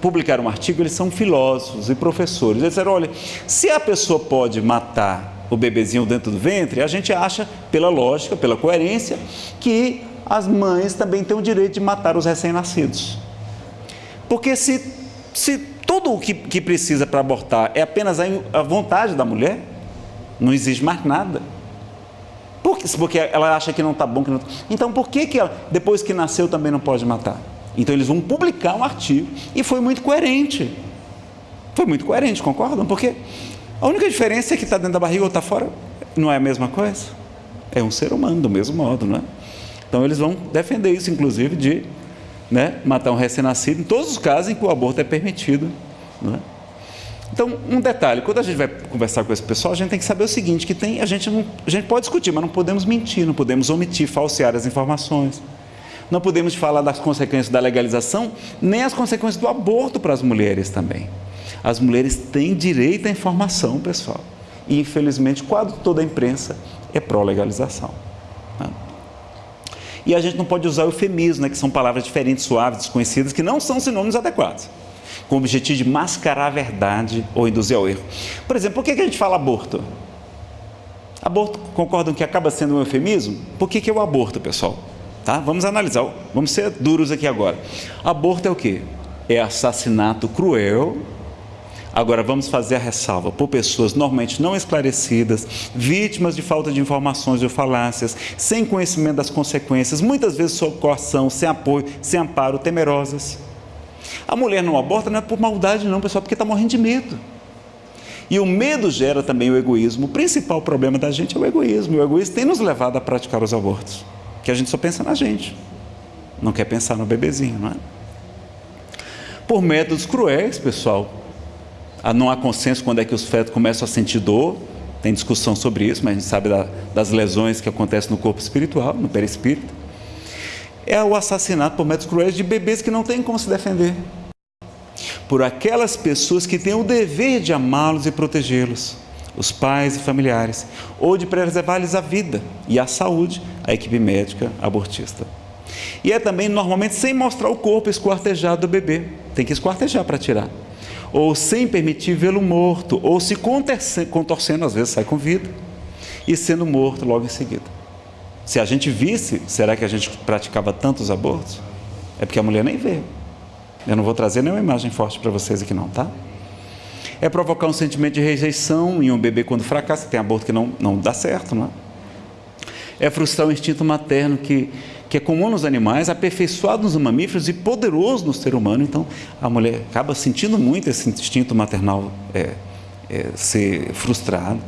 publicaram um artigo, eles são filósofos e professores. Eles disseram, olha, se a pessoa pode matar o bebezinho dentro do ventre, a gente acha, pela lógica, pela coerência, que as mães também têm o direito de matar os recém-nascidos. Porque se, se tudo o que, que precisa para abortar é apenas a, a vontade da mulher, não exige mais nada. Por que, porque ela acha que não está bom. Que não... Então, por que, que ela, depois que nasceu, também não pode matar? Então, eles vão publicar um artigo e foi muito coerente. Foi muito coerente, concordam? Porque a única diferença é que está dentro da barriga ou está fora. Não é a mesma coisa? É um ser humano, do mesmo modo, não é? Então eles vão defender isso, inclusive, de né, matar um recém-nascido, em todos os casos em que o aborto é permitido. Né? Então, um detalhe, quando a gente vai conversar com esse pessoal, a gente tem que saber o seguinte, que tem, a, gente não, a gente pode discutir, mas não podemos mentir, não podemos omitir, falsear as informações. Não podemos falar das consequências da legalização, nem as consequências do aborto para as mulheres também. As mulheres têm direito à informação, pessoal. E, infelizmente, quase toda a imprensa é pró-legalização. E a gente não pode usar eufemismo, né, que são palavras diferentes, suaves, desconhecidas, que não são sinônimos adequados, com o objetivo de mascarar a verdade ou induzir ao erro. Por exemplo, por que a gente fala aborto? Aborto, concordam que acaba sendo um eufemismo? Por que, que é o aborto, pessoal? Tá? Vamos analisar, vamos ser duros aqui agora. Aborto é o quê? É assassinato cruel Agora vamos fazer a ressalva por pessoas normalmente não esclarecidas, vítimas de falta de informações ou falácias, sem conhecimento das consequências, muitas vezes sob coação, sem apoio, sem amparo, temerosas. A mulher não aborta não é por maldade não, pessoal, porque está morrendo de medo. E o medo gera também o egoísmo. O principal problema da gente é o egoísmo. O egoísmo tem nos levado a praticar os abortos, que a gente só pensa na gente, não quer pensar no bebezinho, não é? Por métodos cruéis, pessoal, não há consenso quando é que os fetos começam a sentir dor, tem discussão sobre isso, mas a gente sabe da, das lesões que acontecem no corpo espiritual, no perispírito. É o assassinato por métodos cruéis de bebês que não têm como se defender. Por aquelas pessoas que têm o dever de amá-los e protegê-los, os pais e familiares, ou de preservar-lhes a vida e a saúde, a equipe médica abortista. E é também normalmente sem mostrar o corpo esquartejado do bebê, tem que esquartejar para tirar ou sem permitir vê-lo morto, ou se contorcendo, às vezes sai com vida, e sendo morto logo em seguida. Se a gente visse, será que a gente praticava tantos abortos? É porque a mulher nem vê. Eu não vou trazer nenhuma imagem forte para vocês aqui não, tá? É provocar um sentimento de rejeição em um bebê quando fracassa, tem aborto que não, não dá certo, não é? É frustrar o instinto materno que, que é comum nos animais, aperfeiçoado nos mamíferos e poderoso no ser humano. Então, a mulher acaba sentindo muito esse instinto maternal é, é, ser frustrado.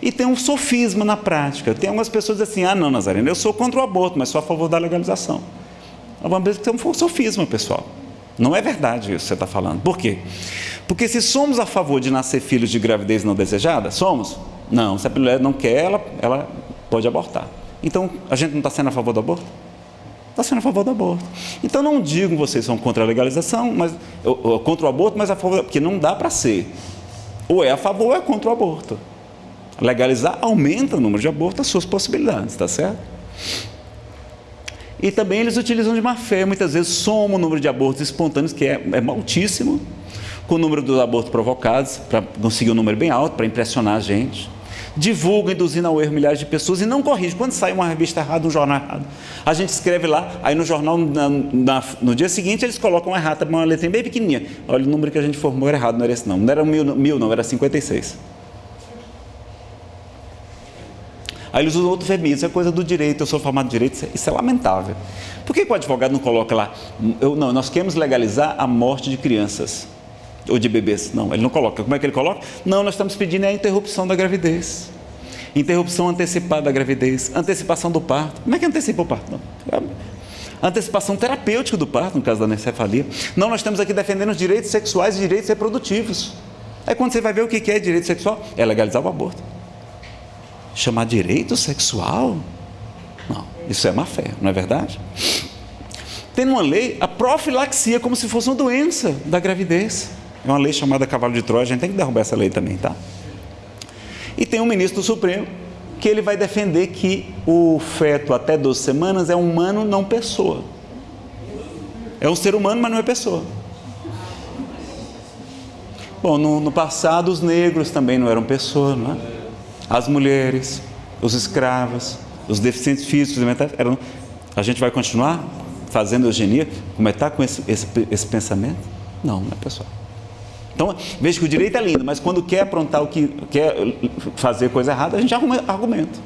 E tem um sofisma na prática. Tem algumas pessoas assim, ah não, Nazarena, eu sou contra o aborto, mas sou a favor da legalização. Vamos ver que tem um sofisma, pessoal. Não é verdade isso que você está falando. Por quê? Porque se somos a favor de nascer filhos de gravidez não desejada, somos? Não, se a mulher não quer, ela, ela pode abortar. Então, a gente não está sendo a favor do aborto? Está sendo a favor do aborto. Então, não digo que vocês são contra a legalização, mas, ou, ou, contra o aborto, mas a favor, porque não dá para ser. Ou é a favor ou é contra o aborto. Legalizar aumenta o número de abortos, as suas possibilidades, está certo? E também eles utilizam de má fé, muitas vezes somam o número de abortos espontâneos, que é, é altíssimo, com o número dos abortos provocados, para conseguir um número bem alto, para impressionar a gente. Divulga, induzindo ao erro milhares de pessoas e não corrige. Quando sai uma revista errada, um jornal errado, a gente escreve lá, aí no jornal, na, na, no dia seguinte, eles colocam errado, uma letrinha bem pequenininha. Olha, o número que a gente formou era errado, não era esse não. Não era mil, mil não, era 56. Aí eles usam outro vermelho, isso é coisa do direito, eu sou formado em direito, isso é, lamentável. Por que, que o advogado não coloca lá, eu, não, nós queremos legalizar a morte de crianças ou de bebês? Não, ele não coloca. Como é que ele coloca? Não, nós estamos pedindo a interrupção da gravidez. Interrupção antecipada da gravidez, antecipação do parto. Como é que antecipa o parto? Não. Antecipação terapêutica do parto, no caso da anencefalia. Não, nós estamos aqui defendendo os direitos sexuais e direitos reprodutivos. Aí quando você vai ver o que é direito sexual, é legalizar o aborto chamar direito sexual? Não, isso é má fé, não é verdade? Tem uma lei a profilaxia como se fosse uma doença da gravidez. É uma lei chamada cavalo de Troia, a gente tem que derrubar essa lei também, tá? E tem um ministro do Supremo que ele vai defender que o feto até 12 semanas é humano, não pessoa. É um ser humano, mas não é pessoa. Bom, no, no passado os negros também não eram pessoas, não é? as mulheres, os escravos, os deficientes físicos. Eram... A gente vai continuar fazendo eugenia? Como é que está com esse, esse, esse pensamento? Não, não é pessoal. Então, veja que o direito é lindo, mas quando quer aprontar o que quer fazer coisa errada, a gente argumenta.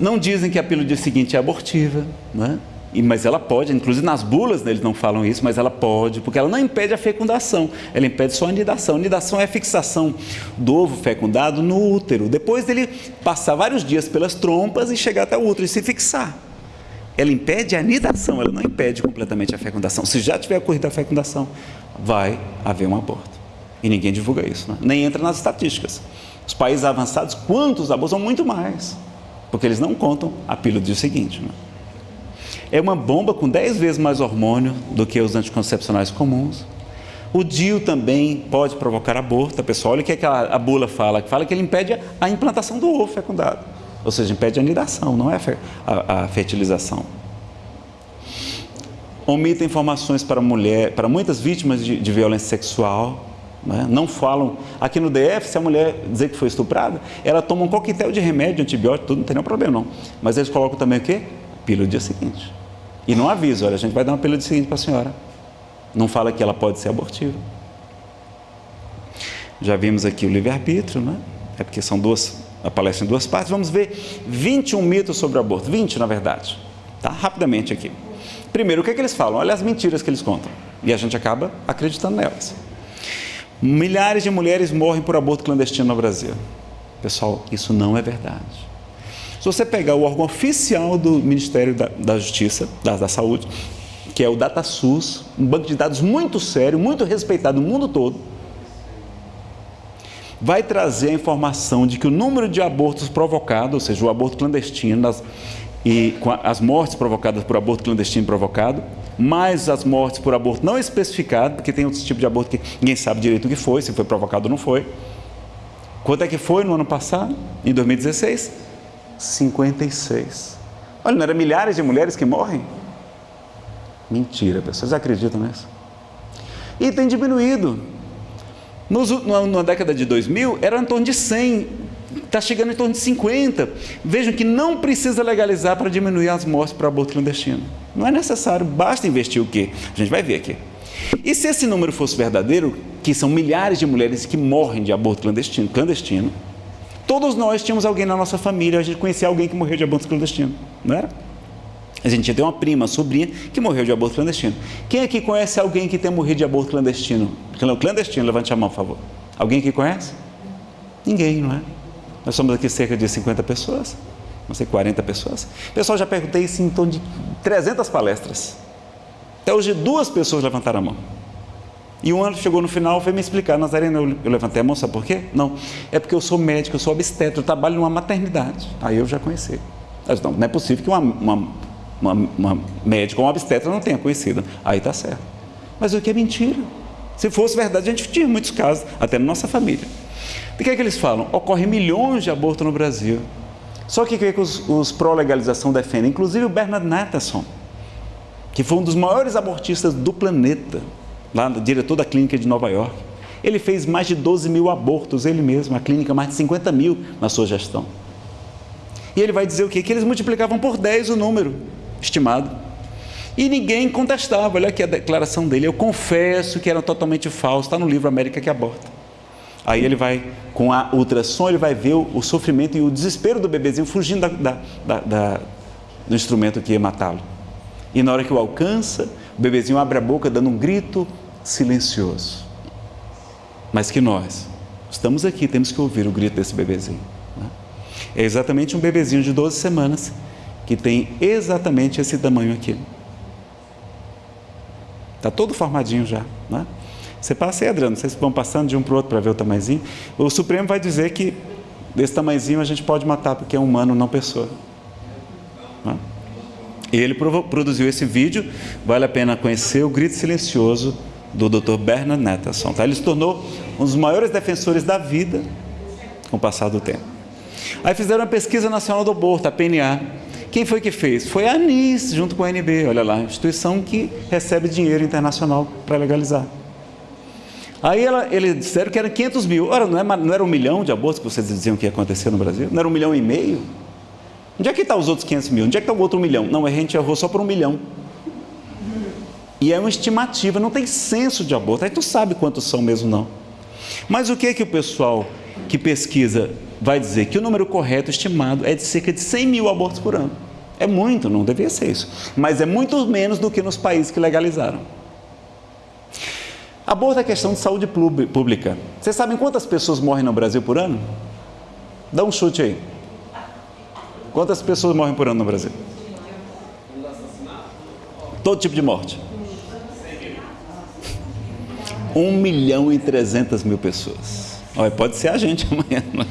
Não dizem que a pílula do dia seguinte é abortiva, não é? E, mas ela pode, inclusive nas bulas eles não falam isso, mas ela pode, porque ela não impede a fecundação, ela impede só a anidação. A anidação é a fixação do ovo fecundado no útero, depois dele passar vários dias pelas trompas e chegar até o útero e se fixar. Ela impede a anidação, ela não impede completamente a fecundação. Se já tiver ocorrido a fecundação, vai haver um aborto. E ninguém divulga isso, né? nem entra nas estatísticas. Os países avançados, quantos? São muito mais, porque eles não contam a pílula do dia seguinte. Né? É uma bomba com 10 vezes mais hormônio do que os anticoncepcionais comuns. O DIU também pode provocar aborto. Pessoal, olha o que a, a bula fala. Fala que ele impede a implantação do ovo fecundado. Ou seja, impede a anidação, não é a, a fertilização. Omita informações para mulher, para muitas vítimas de, de violência sexual. Né? Não falam. Aqui no DF, se a mulher dizer que foi estuprada, ela toma um coquetel de remédio, antibiótico, tudo, não tem nenhum problema não. Mas eles colocam também o quê? Pílula do dia seguinte. E não avisa, olha, a gente vai dar uma pílula seguinte para a senhora. Não fala que ela pode ser abortiva. Já vimos aqui o livre-arbítrio, né? É porque são duas, a palestra em duas partes. Vamos ver 21 mitos sobre o aborto. 20, na verdade. Tá? Rapidamente aqui. Primeiro, o que, é que eles falam? Olha as mentiras que eles contam. E a gente acaba acreditando nelas. Milhares de mulheres morrem por aborto clandestino no Brasil. Pessoal, isso não é verdade. Se você pegar o órgão oficial do Ministério da, da Justiça, da, da Saúde, que é o DataSUS, um banco de dados muito sério, muito respeitado no mundo todo, vai trazer a informação de que o número de abortos provocados, ou seja, o aborto clandestino das, e as mortes provocadas por aborto clandestino provocado, mais as mortes por aborto não especificado, porque tem outros tipos de aborto que ninguém sabe direito o que foi, se foi provocado ou não foi. Quanto é que foi no ano passado, em 2016? 56. Olha, não eram milhares de mulheres que morrem? Mentira, pessoas acreditam nisso? E tem diminuído. Nos, na década de 2000, era em torno de 100, está chegando em torno de 50. Vejam que não precisa legalizar para diminuir as mortes para aborto clandestino. Não é necessário, basta investir o quê? A gente vai ver aqui. E se esse número fosse verdadeiro, que são milhares de mulheres que morrem de aborto clandestino, clandestino todos nós tínhamos alguém na nossa família, a gente conhecia alguém que morreu de aborto clandestino, não era? A gente tinha uma prima, uma sobrinha, que morreu de aborto clandestino. Quem aqui conhece alguém que tenha morrido de aborto clandestino? Clandestino, levante a mão, por favor. Alguém aqui conhece? Ninguém, não é? Nós somos aqui cerca de 50 pessoas, não sei, 40 pessoas. Pessoal, já perguntei isso em torno de 300 palestras. Até hoje, duas pessoas levantaram a mão. E um ano chegou no final e foi me explicar, Nazarena, eu, levantei a mão, sabe por quê? Não, é porque eu sou médico, eu sou obstetra, eu trabalho numa maternidade. Aí eu já conheci. Mas não, não é possível que uma, uma, uma, uma médica ou uma obstetra não tenha conhecido. Aí está certo. Mas o que é mentira? Se fosse verdade, a gente tinha muitos casos, até na nossa família. De que é que eles falam? Ocorre milhões de abortos no Brasil. Só que o que, é que os, os pró-legalização defendem? Inclusive o Bernard Natterson, que foi um dos maiores abortistas do planeta lá diretor da clínica de Nova York. Ele fez mais de 12 mil abortos, ele mesmo, a clínica mais de 50 mil na sua gestão. E ele vai dizer o quê? Que eles multiplicavam por 10 o número estimado. E ninguém contestava. Olha aqui a declaração dele. Eu confesso que era totalmente falso. Está no livro América que Aborta. Aí ele vai, com a ultrassom, ele vai ver o, o sofrimento e o desespero do bebezinho fugindo da, da, da, da do instrumento que ia matá-lo. E na hora que o alcança, o bebezinho abre a boca dando um grito silencioso. Mas que nós estamos aqui, temos que ouvir o grito desse bebezinho. Né? É exatamente um bebezinho de 12 semanas que tem exatamente esse tamanho aqui. Está todo formadinho já. Né? Você passa aí, Adriano, vocês vão passando de um para o outro para ver o tamanhozinho. O Supremo vai dizer que desse tamanhozinho a gente pode matar porque é humano, não pessoa. Né? Ele produziu esse vídeo, vale a pena conhecer o grito silencioso do Dr. Bernard Netterson. Tá? Ele se tornou um dos maiores defensores da vida com o passar do tempo. Aí fizeram a pesquisa nacional do aborto, a PNA. Quem foi que fez? Foi a ANIS, junto com a NB, olha lá, instituição que recebe dinheiro internacional para legalizar. Aí ela, eles disseram que eram 500 mil. Ora, não, é, não era um milhão de abortos que vocês diziam que ia acontecer no Brasil? Não era um milhão e meio? Onde é que está os outros 500 mil? Onde é que está o outro milhão? Não, a gente errou só por um milhão. E é uma estimativa, não tem censo de aborto. Aí tu sabe quantos são mesmo não. Mas o que é que o pessoal que pesquisa vai dizer? Que o número correto estimado é de cerca de 100 mil abortos por ano. É muito, não deveria ser isso. Mas é muito menos do que nos países que legalizaram. Aborto é questão de saúde pública. Vocês sabem quantas pessoas morrem no Brasil por ano? Dá um chute aí. Quantas pessoas morrem por ano no Brasil? Todo tipo de morte. 1 milhão e 300 mil pessoas. Olha, pode ser a gente amanhã. É?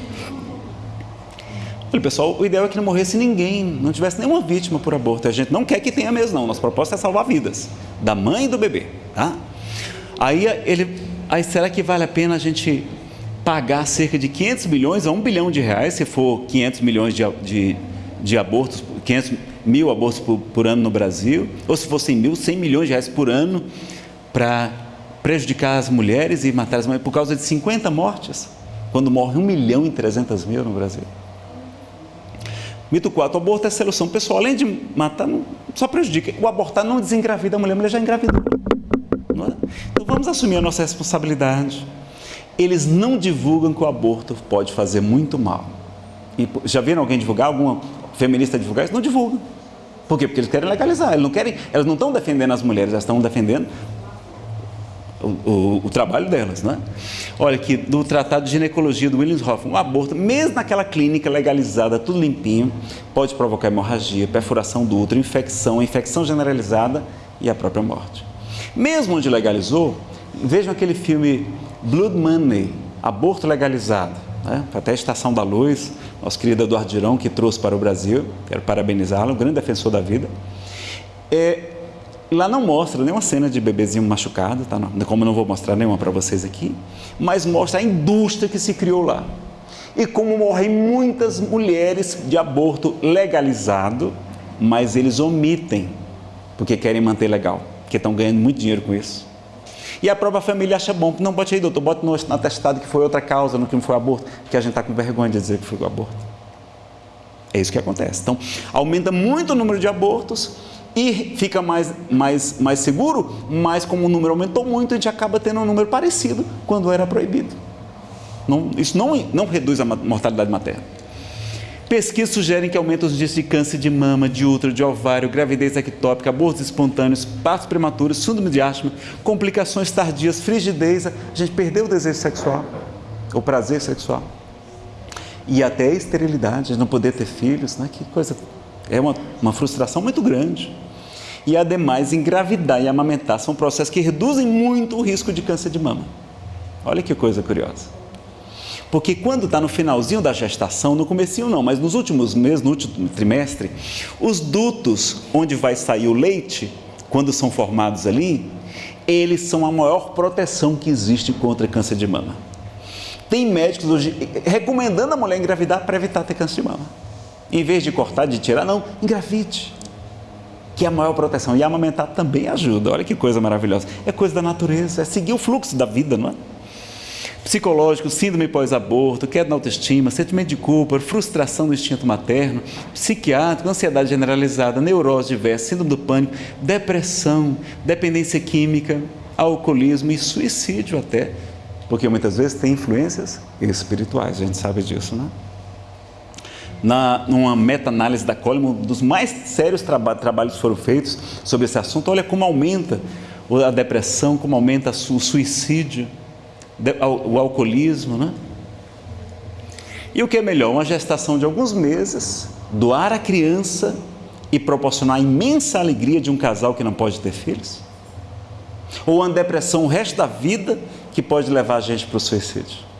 Olha, pessoal, o ideal é que não morresse ninguém, não tivesse nenhuma vítima por aborto. A gente não quer que tenha mesmo, não. Nossa proposta é salvar vidas da mãe e do bebê. Tá? Aí, ele, aí será que vale a pena a gente pagar cerca de 500 milhões a 1 bilhão de reais, se for 500 milhões de, de, de abortos, 500 mil abortos por, por, ano no Brasil, ou se fossem mil, 100 milhões de reais por ano para prejudicar as mulheres e matar as mulheres por causa de 50 mortes, quando morre 1 milhão e 300 mil no Brasil. Mito 4, o aborto é solução pessoal, além de matar, não, só prejudica. O abortar não desengravida a mulher, a mulher já engravidou. Vamos assumir a nossa responsabilidade. Eles não divulgam que o aborto pode fazer muito mal. E já viram alguém divulgar alguma feminista divulgar isso, não divulgam. Por quê? Porque eles querem legalizar, eles não querem, elas não estão defendendo as mulheres, elas estão defendendo o, o, o, trabalho delas, né? Olha aqui, do Tratado de Ginecologia do Williams Hoffman, um aborto, mesmo naquela clínica legalizada, tudo limpinho, pode provocar hemorragia, perfuração do útero, infecção, infecção generalizada e a própria morte. Mesmo onde legalizou, vejam aquele filme Blood Money, aborto legalizado, né? até a Estação da Luz, nosso querido Eduardo Girão, que trouxe para o Brasil, quero parabenizá-lo, um grande defensor da vida. É, lá não mostra nenhuma cena de bebezinho machucado, tá? Como não vou mostrar nenhuma para vocês aqui, mas mostra a indústria que se criou lá. E como morrem muitas mulheres de aborto legalizado, mas eles omitem, porque querem manter legal, porque estão ganhando muito dinheiro com isso. E a própria família acha bom. Não, bote aí, doutor, bote no atestado que foi outra causa, no que não foi aborto, porque a gente está com vergonha de dizer que foi o aborto. É isso que acontece. Então, aumenta muito o número de abortos e fica mais, mais, mais seguro, mas como o número aumentou muito, a gente acaba tendo um número parecido quando era proibido. Não, isso não, não reduz a mortalidade materna. Pesquisas sugerem que aumenta os dias de câncer de mama, de útero, de ovário, gravidez ectópica, abortos espontâneos, partos prematuros, síndrome de asma, complicações tardias, frigidez, a gente perdeu o desejo sexual, o prazer sexual. E até a esterilidade, não poder ter filhos, né? que coisa. É uma, uma frustração muito grande. E ademais, engravidar e amamentar são processos que reduzem muito o risco de câncer de mama. Olha que coisa curiosa. Porque quando está no finalzinho da gestação, no comecinho não, mas nos últimos meses, no último trimestre, os dutos onde vai sair o leite, quando são formados ali, eles são a maior proteção que existe contra câncer de mama. Tem médicos hoje recomendando a mulher engravidar para evitar ter câncer de mama. Em vez de cortar, de tirar, não, engravide. Que é a maior proteção. E amamentar também ajuda. Olha que coisa maravilhosa. É coisa da natureza, é seguir o fluxo da vida, não é? Psicológico, síndrome pós-aborto, queda na autoestima, sentimento de culpa, frustração do instinto materno, psiquiátrico, ansiedade generalizada, neurose diversa, síndrome do pânico, depressão, dependência química, alcoolismo e suicídio até, porque muitas vezes tem influências espirituais, a gente sabe disso, né? Na, numa meta-análise da Coleman, um dos mais sérios traba trabalhos foram feitos sobre esse assunto, olha como aumenta a depressão, como aumenta o suicídio, o alcoolismo, né? E o que é melhor? Uma gestação de alguns meses, doar a criança e proporcionar a imensa alegria de um casal que não pode ter filhos? Ou uma depressão o resto da vida que pode levar a gente para o suicídio?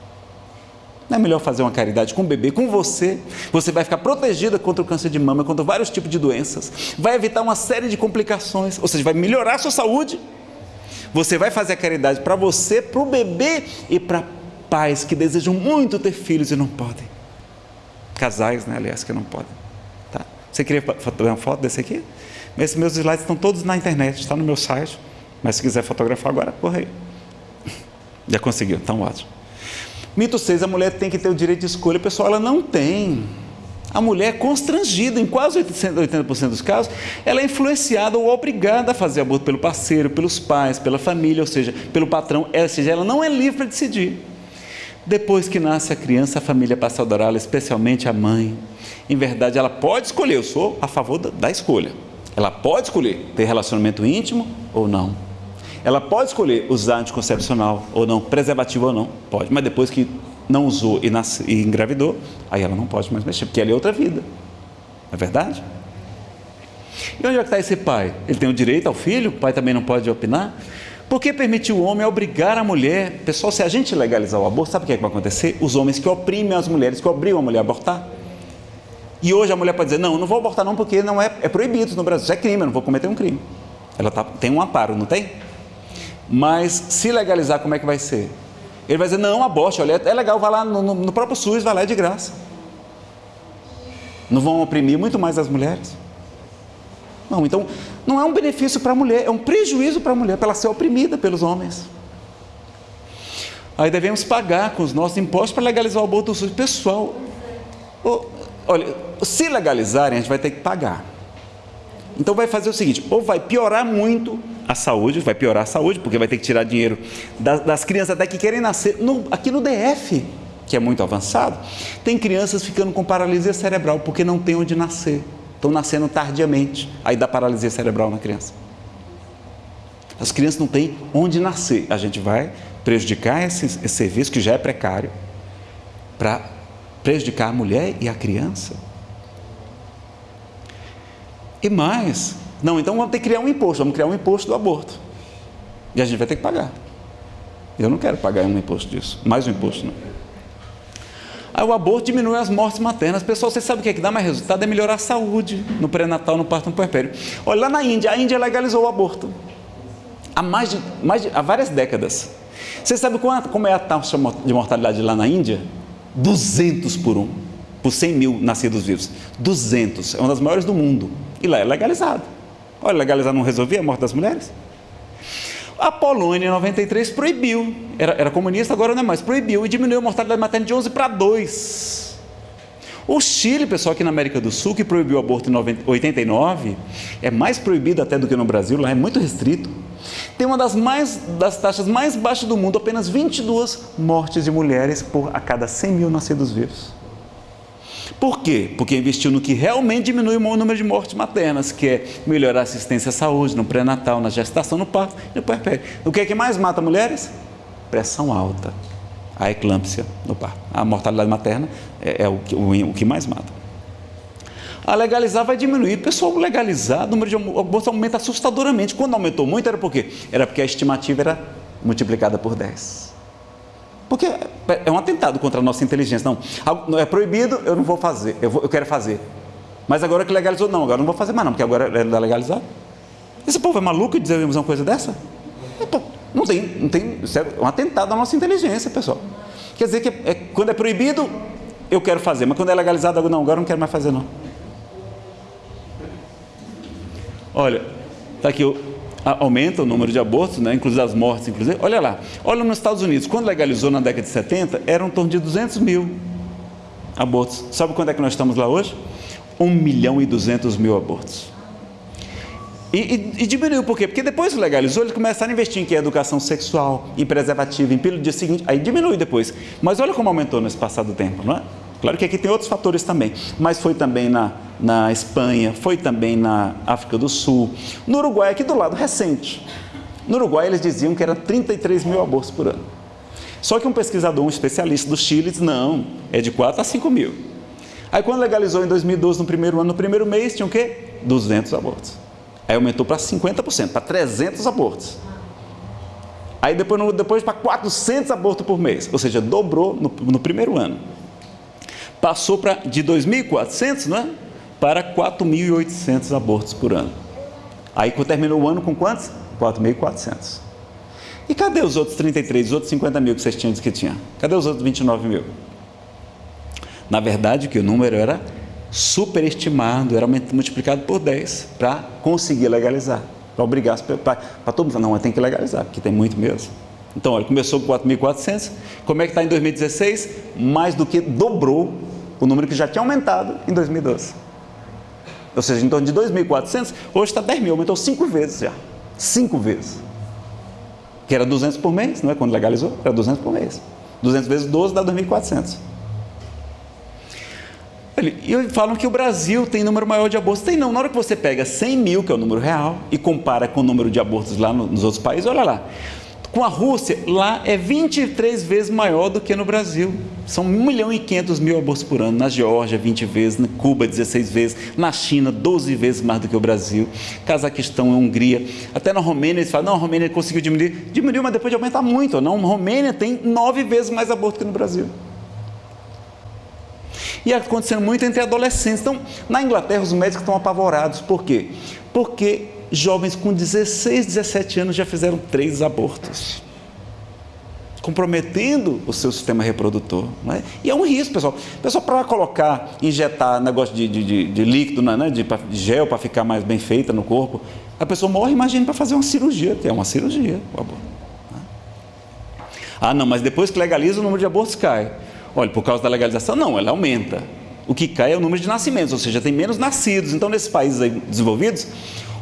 Não é melhor fazer uma caridade com o bebê, com você? Você vai ficar protegida contra o câncer de mama, contra vários tipos de doenças, vai evitar uma série de complicações, ou seja, vai melhorar a sua saúde você vai fazer a caridade para você, para o bebê e para pais que desejam muito ter filhos e não podem. Casais, né, aliás, que não podem. Tá? Você queria uma foto desse aqui? Esses meus slides estão todos na internet, está no meu site. Mas se quiser fotografar agora, corre aí. Já conseguiu, então ótimo. Mito 6, a mulher tem que ter o direito de escolha. Pessoal, ela não tem. A mulher é constrangida, em quase 80% dos casos, ela é influenciada ou obrigada a fazer aborto pelo parceiro, pelos pais, pela família, ou seja, pelo patrão, ou seja, ela não é livre para decidir. Depois que nasce a criança, a família passa a adorá-la, especialmente a mãe. Em verdade, ela pode escolher, eu sou a favor da escolha. Ela pode escolher ter relacionamento íntimo ou não. Ela pode escolher usar anticoncepcional ou não, preservativo ou não, pode, mas depois que não usou e, nasce, e engravidou, aí ela não pode mais mexer, porque ela é outra vida. Não é verdade? E onde é que está esse pai? Ele tem o direito ao filho, o pai também não pode opinar? Por que permitir o homem obrigar a mulher? Pessoal, se a gente legalizar o aborto, sabe o que, é que vai acontecer? Os homens que oprimem as mulheres, que obrigam a mulher a abortar. E hoje a mulher pode dizer, não, não vou abortar não, porque não é, é proibido no Brasil, isso é crime, eu não vou cometer um crime. Ela tá, tem um amparo, não tem? Mas se legalizar, como é que vai ser? Ele vai dizer, não, aborte, olha, é legal, vai lá no, no próprio SUS, vai lá é de graça. Não vão oprimir muito mais as mulheres? Não, então não é um benefício para a mulher, é um prejuízo para a mulher, para ela ser oprimida pelos homens. Aí devemos pagar com os nossos impostos para legalizar o aborto do SUS. Pessoal, olha, se legalizarem, a gente vai ter que pagar. Então vai fazer o seguinte, ou vai piorar muito a saúde, vai piorar a saúde, porque vai ter que tirar dinheiro das, das crianças até que querem nascer. No, aqui no DF, que é muito avançado, tem crianças ficando com paralisia cerebral porque não tem onde nascer. Estão nascendo tardiamente, aí dá paralisia cerebral na criança. As crianças não têm onde nascer. A gente vai prejudicar esse, esse serviço que já é precário para prejudicar a mulher e a criança. E mais, não, então vamos ter que criar um imposto, vamos criar um imposto do aborto. E a gente vai ter que pagar. Eu não quero pagar um imposto disso, mais um imposto não. Aí o aborto diminui as mortes maternas. Pessoal, você sabe o que, é que dá mais resultado? É melhorar a saúde no pré-natal, no parto, no puerpério. Olha, lá na Índia, a Índia legalizou o aborto. Há, mais de, mais de, há várias décadas. Você sabe quanto, como é a taxa de mortalidade lá na Índia? 200 por um, por 100 mil nascidos vivos. 200, é uma das maiores do mundo. E lá é legalizado. Olha, legalizar não resolvia a morte das mulheres? A Polônia, em 93, proibiu. Era, era comunista, agora não é mais. Proibiu e diminuiu a mortalidade materna de 11 para 2. O Chile, pessoal, aqui na América do Sul, que proibiu o aborto em 89, é mais proibido até do que no Brasil, lá é muito restrito. Tem uma das, mais, das taxas mais baixas do mundo, apenas 22 mortes de mulheres por a cada 100 mil nascidos vivos. Por quê? Porque investiu no que realmente diminui o número de mortes maternas, que é melhorar a assistência à saúde no pré-natal, na gestação, no parto e no puerpério. O que é que mais mata mulheres? Pressão alta, a eclâmpsia no parto. A mortalidade materna é, é o, que, o, o que mais mata. A legalizar vai diminuir. Pessoal, legalizar, o número de abortos aumenta assustadoramente. Quando aumentou muito, era por quê? Era porque a estimativa era multiplicada por 10. Porque é um atentado contra a nossa inteligência. Não, é proibido, eu não vou fazer, eu, vou, eu quero fazer. Mas agora que legalizou, não, agora não vou fazer mais não, porque agora é legalizado. Esse povo é maluco de dizer uma coisa dessa? Não tem, não tem, é um atentado à nossa inteligência, pessoal. Quer dizer que é, quando é proibido, eu quero fazer, mas quando é legalizado, não, agora não quero mais fazer não. Olha, está aqui o aumenta o número de abortos, né, inclusive as mortes, inclusive. Olha lá, olha nos Estados Unidos, quando legalizou na década de 70, eram em torno de 200 mil abortos. Sabe quando é que nós estamos lá hoje? 1 milhão e 200 mil abortos. E, e, e, diminuiu por quê? Porque depois que legalizou, eles começaram a investir em educação sexual, em preservativo, em pílula dia seguinte, aí diminui depois. Mas olha como aumentou nesse passado tempo, não é? Claro que aqui tem outros fatores também, mas foi também na, na Espanha, foi também na África do Sul. No Uruguai, aqui do lado, recente. No Uruguai, eles diziam que era 33 mil abortos por ano. Só que um pesquisador, um especialista do Chile, disse, não, é de 4 a 5 mil. Aí quando legalizou em 2012, no primeiro ano, no primeiro mês, tinha o quê? 200 abortos. Aí aumentou para 50%, para 300 abortos. Aí depois, depois para 400 abortos por mês, ou seja, dobrou no, no primeiro ano passou pra, de 2.400 não é? para 4.800 abortos por ano. Aí terminou o ano com quantos? 4.400. E cadê os outros 33, os outros 50 mil que vocês tinham que tinha? Cadê os outros 29 mil? Na verdade, que o número era superestimado, era multiplicado por 10 para conseguir legalizar, para obrigar para todo mundo. Não, tem que legalizar, porque tem muito mesmo. Então, olha, começou com 4.400, como é que está em 2016? Mais do que dobrou o número que já tinha aumentado em 2012. Ou seja, em torno de 2.400, hoje está 10 mil, aumentou 5 vezes já. 5 vezes. Que era 200 por mês, não é? Quando legalizou, era 200 por mês. 200 vezes 12 dá 2.400. E falam que o Brasil tem número maior de abortos. Tem não. Na hora que você pega 100 mil, que é o número real, e compara com o número de abortos lá nos outros países, olha lá. Com a Rússia, lá é 23 vezes maior do que no Brasil. São 1 milhão e 500 mil abortos por ano. Na Geórgia, 20 vezes. Na Cuba, 16 vezes. Na China, 12 vezes mais do que o Brasil. Cazaquistão, Hungria. Até na Romênia, eles falam, não, a Romênia conseguiu diminuir. Diminuiu, mas depois de aumentar muito. Não, a Romênia tem 9 vezes mais aborto que no Brasil. E acontecendo muito entre adolescentes. Então, na Inglaterra, os médicos estão apavorados. Por quê? Porque jovens com 16, 17 anos já fizeram três abortos, comprometendo o seu sistema reprodutor. É? E é um risco, pessoal. Pessoal, para colocar, injetar negócio de, de, de líquido, né, de, de gel para ficar mais bem feita no corpo, a pessoa morre, imagine, para fazer uma cirurgia, é uma cirurgia o aborto. Né? Ah, não, mas depois que legaliza, o número de abortos cai. Olha, por causa da legalização, não, ela aumenta. O que cai é o número de nascimentos, ou seja, tem menos nascidos. Então, nesses países desenvolvidos,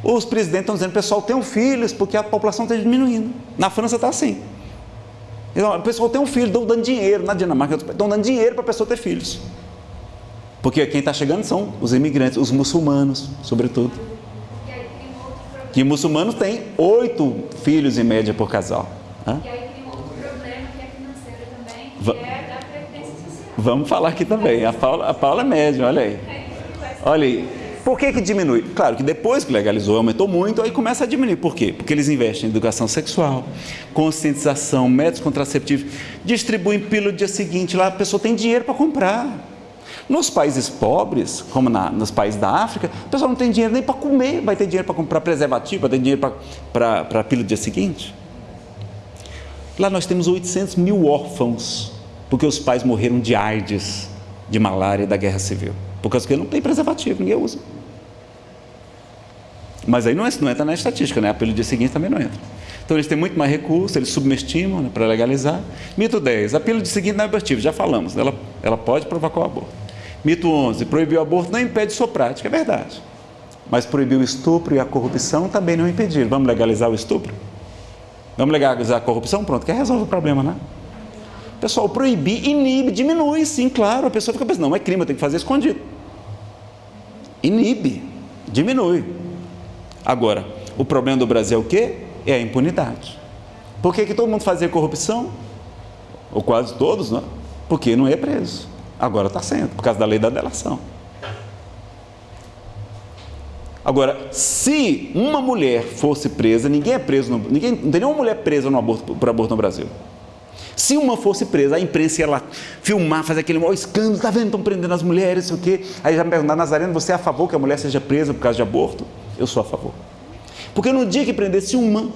os presidentes estão dizendo, pessoal, tenham filhos, porque a população está diminuindo. Na França está assim. Então, o pessoal tem um filho, estão dando dinheiro. Na Dinamarca, estão dando dinheiro para a pessoa ter filhos. Porque quem está chegando são os imigrantes, os muçulmanos, sobretudo. Que muçulmanos têm oito filhos em média por casal. Hã? E aí tem outro problema que é financeiro também, que é da previdência social. Vamos falar aqui também. A Paula, a Paula é média, olha aí. Olha aí. Por que, que diminui? Claro que depois que legalizou, aumentou muito, aí começa a diminuir. Por quê? Porque eles investem em educação sexual, conscientização, métodos contraceptivos, distribuem pílula no dia seguinte, lá a pessoa tem dinheiro para comprar. Nos países pobres, como na, nos países da África, a pessoa não tem dinheiro nem para comer, vai ter dinheiro para comprar preservativo, vai ter dinheiro para a pílula do dia seguinte. Lá nós temos 800 mil órfãos, porque os pais morreram de AIDS, de malária da guerra civil. Por causa que não tem preservativo, ninguém usa. Mas aí não, é, não entra na estatística, né? A pílula dia seguinte também não entra. Então eles têm muito mais recursos, eles subestimam né, para legalizar. Mito 10, a pílula de seguinte não é abortiva, já falamos, ela, ela pode provocar o aborto. Mito 11, proibir o aborto não impede sua prática, é verdade. Mas proibir o estupro e a corrupção também não impedir. Vamos legalizar o estupro? Vamos legalizar a corrupção? Pronto, que resolve o problema, né? Pessoal, proibir inibe, diminui, sim, claro. A pessoa fica pensando, não é crime, eu tenho que fazer escondido. Inibe, diminui. Agora, o problema do Brasil é o quê? É a impunidade. Por que, que todo mundo fazia corrupção? Ou quase todos, não? Porque não é preso. Agora está sendo, por causa da lei da delação. Agora, se uma mulher fosse presa, ninguém é preso, no, ninguém, não tem nenhuma mulher presa no aborto, por aborto no Brasil. Se uma fosse presa, a imprensa ia lá filmar, fazer aquele maior escândalo, tá vendo, estão prendendo as mulheres, sei o quê. Aí já me perguntar, Nazareno, você é a favor que a mulher seja presa por causa de aborto? Eu sou a favor. Porque no dia que prendesse uma,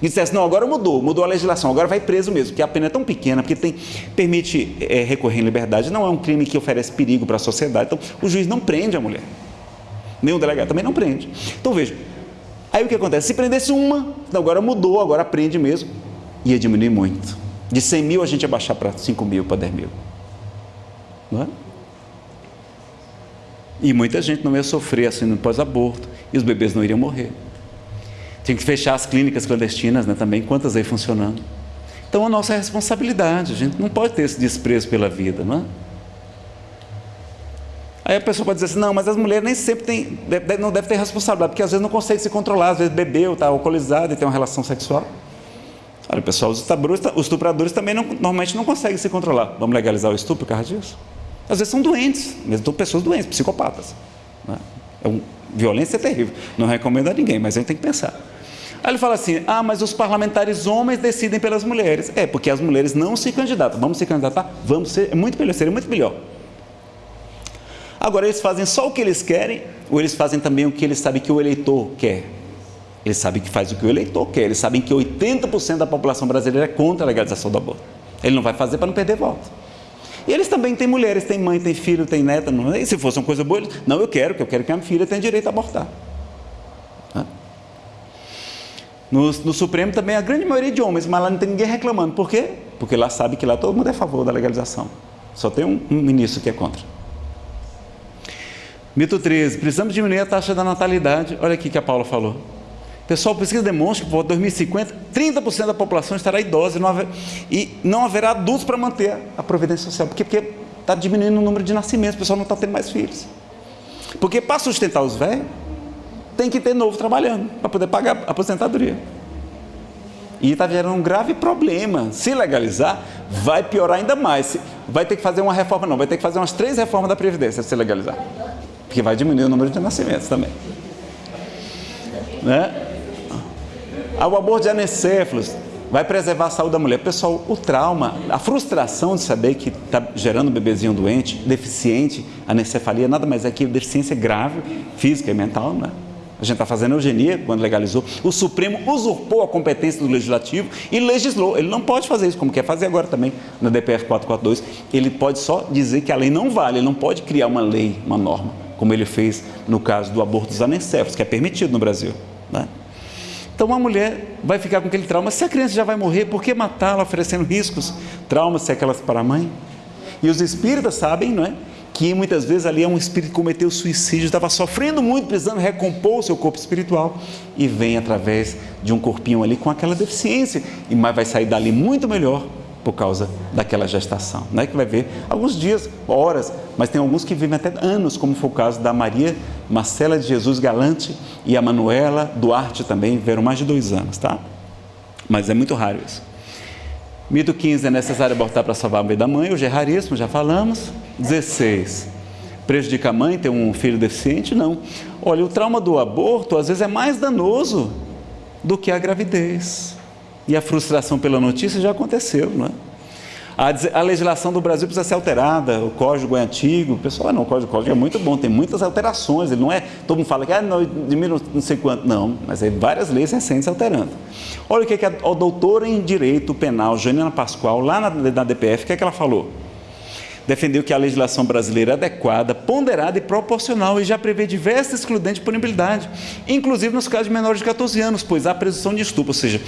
e dissesse, não, agora mudou, mudou a legislação, agora vai preso mesmo, porque a pena é tão pequena, porque tem, permite é, recorrer em liberdade, não é um crime que oferece perigo para a sociedade, então o juiz não prende a mulher nem o delegado também não prende. Então veja, aí o que acontece? Se prendesse uma, então agora mudou, agora prende mesmo, ia diminuir muito. De 100 mil a gente ia baixar para 5 mil, para 10 mil. Não é? E muita gente não ia sofrer assim pós-aborto, e os bebês não iriam morrer. Tem que fechar as clínicas clandestinas né, também, quantas aí funcionando. Então a nossa responsabilidade, a gente não pode ter esse desprezo pela vida, não é? Aí a pessoa pode dizer assim, não, mas as mulheres nem sempre têm, não devem ter responsabilidade, porque às vezes não consegue se controlar, às vezes bebeu, está alcoolizado e tem uma relação sexual. Olha, pessoal, os estupradores, os estupradores também não, normalmente não conseguem se controlar. Vamos legalizar o estupro por causa disso? Às vezes são doentes, mesmo são pessoas doentes, psicopatas. Né? É um, violência é terrível. Não recomendo a ninguém, mas a gente tem que pensar. Aí ele fala assim: ah, mas os parlamentares homens decidem pelas mulheres. É, porque as mulheres não se candidatam. Vamos se candidatar? Vamos ser, é muito melhor, seria muito melhor. Agora, eles fazem só o que eles querem, ou eles fazem também o que eles sabem que o eleitor quer? Eles sabem que faz o que o eleitor quer, eles sabem que 80% da população brasileira é contra a legalização do aborto. Ele não vai fazer para não perder voto. E eles também têm mulheres, têm mãe, têm filho, têm neta. Não, e se fosse uma coisa boa, eles, não, eu quero, que eu quero que a minha filha tenha direito a abortar. No, no, Supremo também a grande maioria de homens, mas lá não tem ninguém reclamando. Por quê? Porque lá sabe que lá todo mundo é a favor da legalização. Só tem um, um ministro que é contra. Mito 13, precisamos diminuir a taxa da natalidade. Olha aqui que a Paula falou. Pessoal, pesquisa demonstra que por 2050, 30% da população estará idosa e não, haver, e não haverá adultos para manter a providência social. Por quê? Porque está diminuindo o número de nascimentos, o pessoal não está tendo mais filhos. Porque para sustentar os velhos, tem que ter novo trabalhando, para poder pagar a aposentadoria. E está gerando um grave problema. Se legalizar, vai piorar ainda mais. Vai ter que fazer uma reforma, não, vai ter que fazer umas três reformas da Previdência se legalizar porque vai diminuir o número de nascimentos também. Né? O aborto de anencéfalos vai preservar a saúde da mulher. Pessoal, o trauma, a frustração de saber que está gerando um bebezinho doente, deficiente, anencefalia, nada mais é que deficiência grave, física e mental, né? A gente está fazendo eugenia quando legalizou. O Supremo usurpou a competência do Legislativo e legislou. Ele não pode fazer isso, como quer fazer agora também na DPF 442. Ele pode só dizer que a lei não vale, ele não pode criar uma lei, uma norma como ele fez no caso do aborto dos anencéfalos, que é permitido no Brasil. Né? Então uma mulher vai ficar com aquele trauma. Se a criança já vai morrer, por que matá-la oferecendo riscos? Traumas sequelas para a mãe. E os espíritas sabem, não é? Que muitas vezes ali é um espírito que cometeu suicídio, estava sofrendo muito, precisando recompor o seu corpo espiritual e vem através de um corpinho ali com aquela deficiência, e mas vai sair dali muito melhor por causa daquela gestação. Não é que vai ver alguns dias, horas, mas tem alguns que vivem até anos, como foi o caso da Maria Marcela de Jesus Galante e a Manuela Duarte também, viveram mais de dois anos, tá? Mas é muito raro isso. Mito 15, é necessário abortar para salvar a vida da mãe, hoje é raríssimo, já falamos. 16, prejudica a mãe ter um filho deficiente? Não. Olha, o trauma do aborto às vezes é mais danoso do que a gravidez. E a frustração pela notícia já aconteceu, não é? A, legislação do Brasil precisa ser alterada, o código é antigo. O pessoal, ah, não, o código, o código é muito bom, tem muitas alterações. Ele não é, todo mundo fala que ah, não, de mil não sei quanto. Não, mas é várias leis recentes alterando. Olha o que, que a, a doutora em Direito Penal, Janina Pascoal, lá na, na DPF, o que, é que ela falou? Defendeu que a legislação brasileira é adequada, ponderada e proporcional e já prevê diversas excludentes de punibilidade, inclusive nos casos de menores de 14 anos, pois há presunção de estupro, ou seja,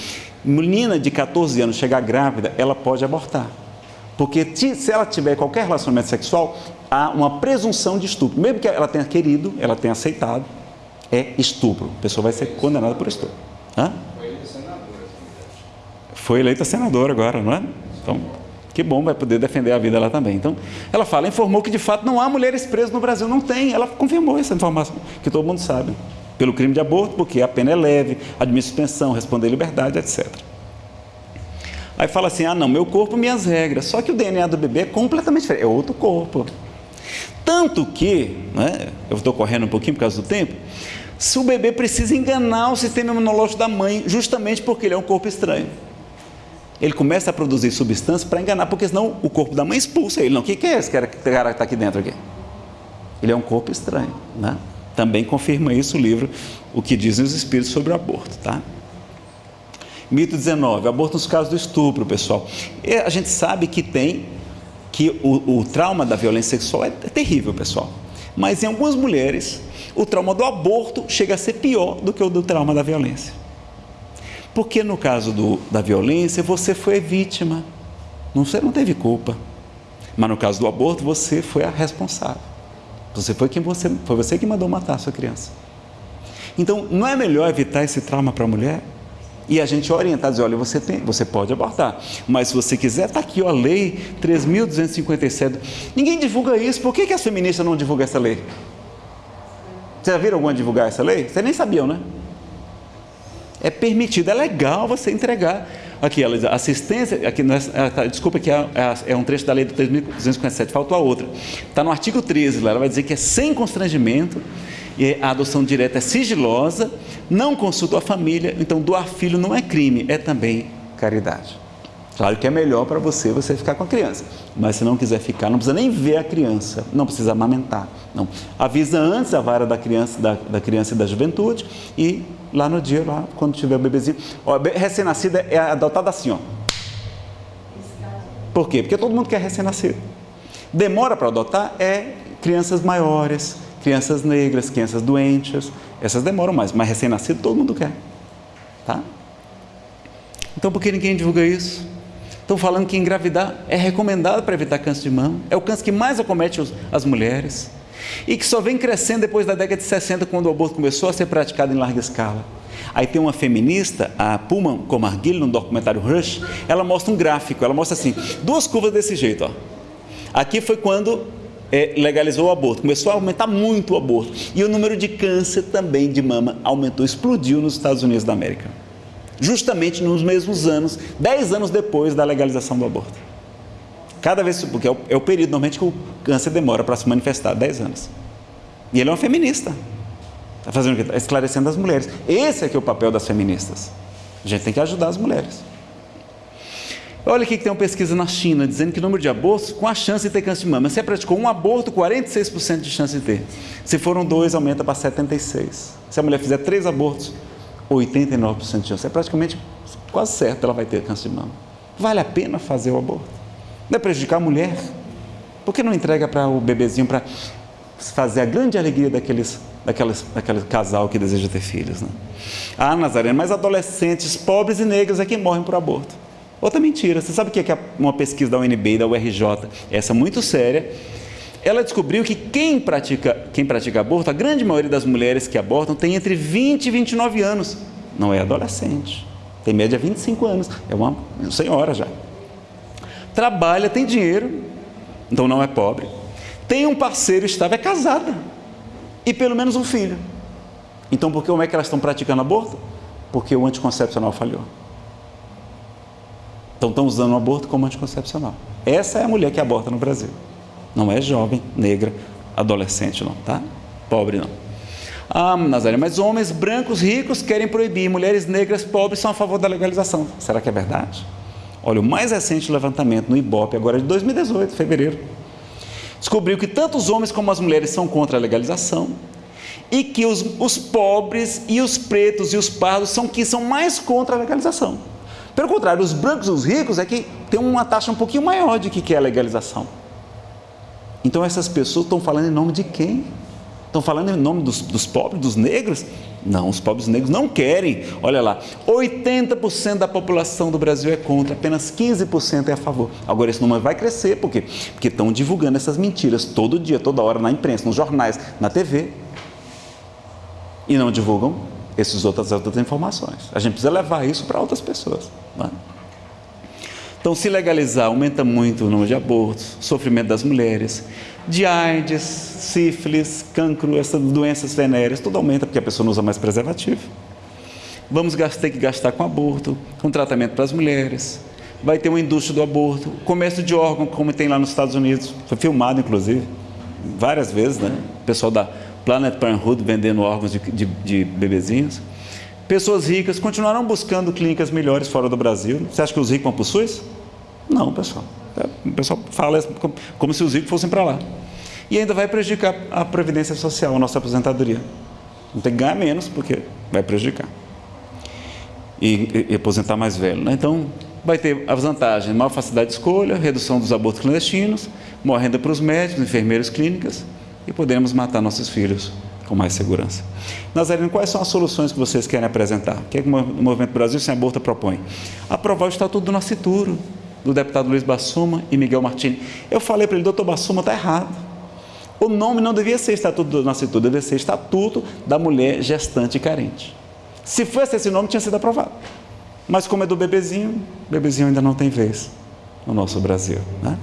menina de 14 anos chegar grávida, ela pode abortar. Porque se ela tiver qualquer relacionamento sexual, há uma presunção de estupro. Mesmo que ela tenha querido, ela tenha aceitado, é estupro. A pessoa vai ser condenada por estupro. Hã? Foi eleita senadora agora, não é? Então, que bom, vai poder defender a vida lá também. Então, ela fala, informou que de fato não há mulheres presas no Brasil. Não tem. Ela confirmou essa informação, que todo mundo sabe. Pelo crime de aborto, porque a pena é leve, admite suspensão, responder liberdade, etc. Aí fala assim: ah, não, meu corpo, minhas regras. Só que o DNA do bebê é completamente diferente, é outro corpo. Tanto que, né, eu estou correndo um pouquinho por causa do tempo, se o bebê precisa enganar o sistema imunológico da mãe, justamente porque ele é um corpo estranho. Ele começa a produzir substância para enganar, porque senão o corpo da mãe expulsa ele. Não, o que, é esse cara que está aqui dentro? Aqui? Ele é um corpo estranho. Né? Também confirma isso o livro, o que dizem os espíritos sobre o aborto. Tá? Mito 19, aborto nos casos do estupro, pessoal. E a gente sabe que tem, que o, o trauma da violência sexual é, é terrível, pessoal. Mas em algumas mulheres, o trauma do aborto chega a ser pior do que o do trauma da violência. Porque no caso do, da violência, você foi vítima, você não teve culpa. Mas no caso do aborto, você foi a responsável. Você foi quem você foi você que mandou matar a sua criança. Então, não é melhor evitar esse trauma para a mulher? E a gente orientar, dizer, olha, você, tem, você pode abortar, mas se você quiser, está aqui ó, a lei 3.257. Ninguém divulga isso, por que, que as feministas não divulgam essa lei? Vocês já viram alguma divulgar essa lei? Vocês nem sabiam, né? É permitido, é legal você entregar. Aqui, ela diz, assistência, aqui, é, tá, desculpa que é, é, é, um trecho da lei do 3.257, faltou a outra. Está no artigo 13, lá, ela vai dizer que é sem constrangimento, e a adoção direta é sigilosa, não consulta a família, então doar filho não é crime, é também caridade. Claro que é melhor para você você ficar com a criança, mas se não quiser ficar, não precisa nem ver a criança, não precisa amamentar. Não. Avisa antes a vara da criança, da, da criança e da juventude e lá no dia, lá, quando tiver o bebezinho. Recém-nascida é adotada assim, ó. Por quê? Porque todo mundo quer recém-nascido. Demora para adotar é crianças maiores, crianças negras, crianças doentes. Essas demoram mais, mas recém-nascido todo mundo quer. Tá? Então por que ninguém divulga isso? Estão falando que engravidar é recomendado para evitar câncer de mama. É o câncer que mais acomete as mulheres. E que só vem crescendo depois da década de 60, quando o aborto começou a ser praticado em larga escala. Aí tem uma feminista, a Puma Comarguilho, no documentário Rush, ela mostra um gráfico, ela mostra assim, duas curvas desse jeito. Ó. Aqui foi quando é, legalizou o aborto, começou a aumentar muito o aborto. E o número de câncer também de mama aumentou, explodiu nos Estados Unidos da América justamente nos mesmos anos, 10 anos depois da legalização do aborto. Cada vez, porque é o, é o período normalmente que o câncer demora para se manifestar, 10 anos. E ele é um feminista. Está fazendo o quê? Está esclarecendo as mulheres. Esse é que é o papel das feministas. A gente tem que ajudar as mulheres. Olha aqui que tem uma pesquisa na China dizendo que o número de abortos com a chance de ter câncer de mama. Se praticou um aborto, 46% de chance de ter. Se foram dois, aumenta para 76%. Se a mulher fizer três abortos, 89% de chance. É praticamente quase certo ela vai ter câncer de mama. Vale a pena fazer o aborto? Não é prejudicar a mulher? Por que não entrega para o bebezinho para fazer a grande alegria daqueles, daqueles, daquele casal que deseja ter filhos? Né? Ah, Nazaré, mas adolescentes pobres e negros é que morrem por aborto. Outra mentira. Você sabe o que é uma pesquisa da UNB e da URJ? Essa muito séria ela descobriu que quem pratica, quem pratica aborto, a grande maioria das mulheres que abortam tem entre 20 e 29 anos. Não é adolescente. Tem média 25 anos. É uma senhora já. Trabalha, tem dinheiro, então não é pobre. Tem um parceiro estável, é casada. E pelo menos um filho. Então por que como é que elas estão praticando aborto? Porque o anticoncepcional falhou. Então estão usando o aborto como anticoncepcional. Essa é a mulher que aborta no Brasil. Não é jovem, negra, adolescente, não, tá? Pobre, não. Ah, Nazaré, mas homens brancos ricos querem proibir, mulheres negras pobres são a favor da legalização. Será que é verdade? Olha, o mais recente levantamento no IBOP, agora é de 2018, fevereiro, descobriu que tanto os homens como as mulheres são contra a legalização e que os, os pobres e os pretos e os pardos são que são mais contra a legalização. Pelo contrário, os brancos e os ricos é que tem uma taxa um pouquinho maior de que quer a legalização. Então essas pessoas estão falando em nome de quem? Estão falando em nome dos, dos pobres, dos negros? Não, os pobres negros não querem. Olha lá, 80% da população do Brasil é contra, apenas 15% é a favor. Agora esse número vai crescer, por quê? Porque estão divulgando essas mentiras todo dia, toda hora, na imprensa, nos jornais, na TV. E não divulgam essas outras, outras informações. A gente precisa levar isso para outras pessoas. Não é? Então, se legalizar, aumenta muito o número de abortos, sofrimento das mulheres, de AIDS, sífilis, cancro, essas doenças venéreas, tudo aumenta porque a pessoa não usa mais preservativo. Vamos ter que gastar com aborto, com tratamento para as mulheres. Vai ter uma indústria do aborto, comércio de órgãos, como tem lá nos Estados Unidos. Foi filmado, inclusive, várias vezes, né? O pessoal da Planet Parenthood vendendo órgãos de, de, de bebezinhos. Pessoas ricas continuarão buscando clínicas melhores fora do Brasil. Você acha que os ricos vão para o SUS? Não, pessoal. O pessoal fala como se os ricos fossem para lá. E ainda vai prejudicar a previdência social, a nossa aposentadoria. Não tem que ganhar menos, porque vai prejudicar. E, e, aposentar mais velho. Né? Então, vai ter as vantagens: maior facilidade de escolha, redução dos abortos clandestinos, maior renda para os médicos, enfermeiros, clínicas, e podemos matar nossos filhos com mais segurança. Nazareno, quais são as soluções que vocês querem apresentar? O que, é que o Movimento Brasil Sem Aborto propõe? Aprovar o Estatuto do Nascituro, do deputado Luiz Bassuma e Miguel Martins. Eu falei para ele, doutor Bassuma, está errado. O nome não devia ser Estatuto do Nascituro, devia ser Estatuto da Mulher Gestante e Carente. Se fosse esse nome, tinha sido aprovado. Mas como é do bebezinho, bebezinho ainda não tem vez no nosso Brasil. Né?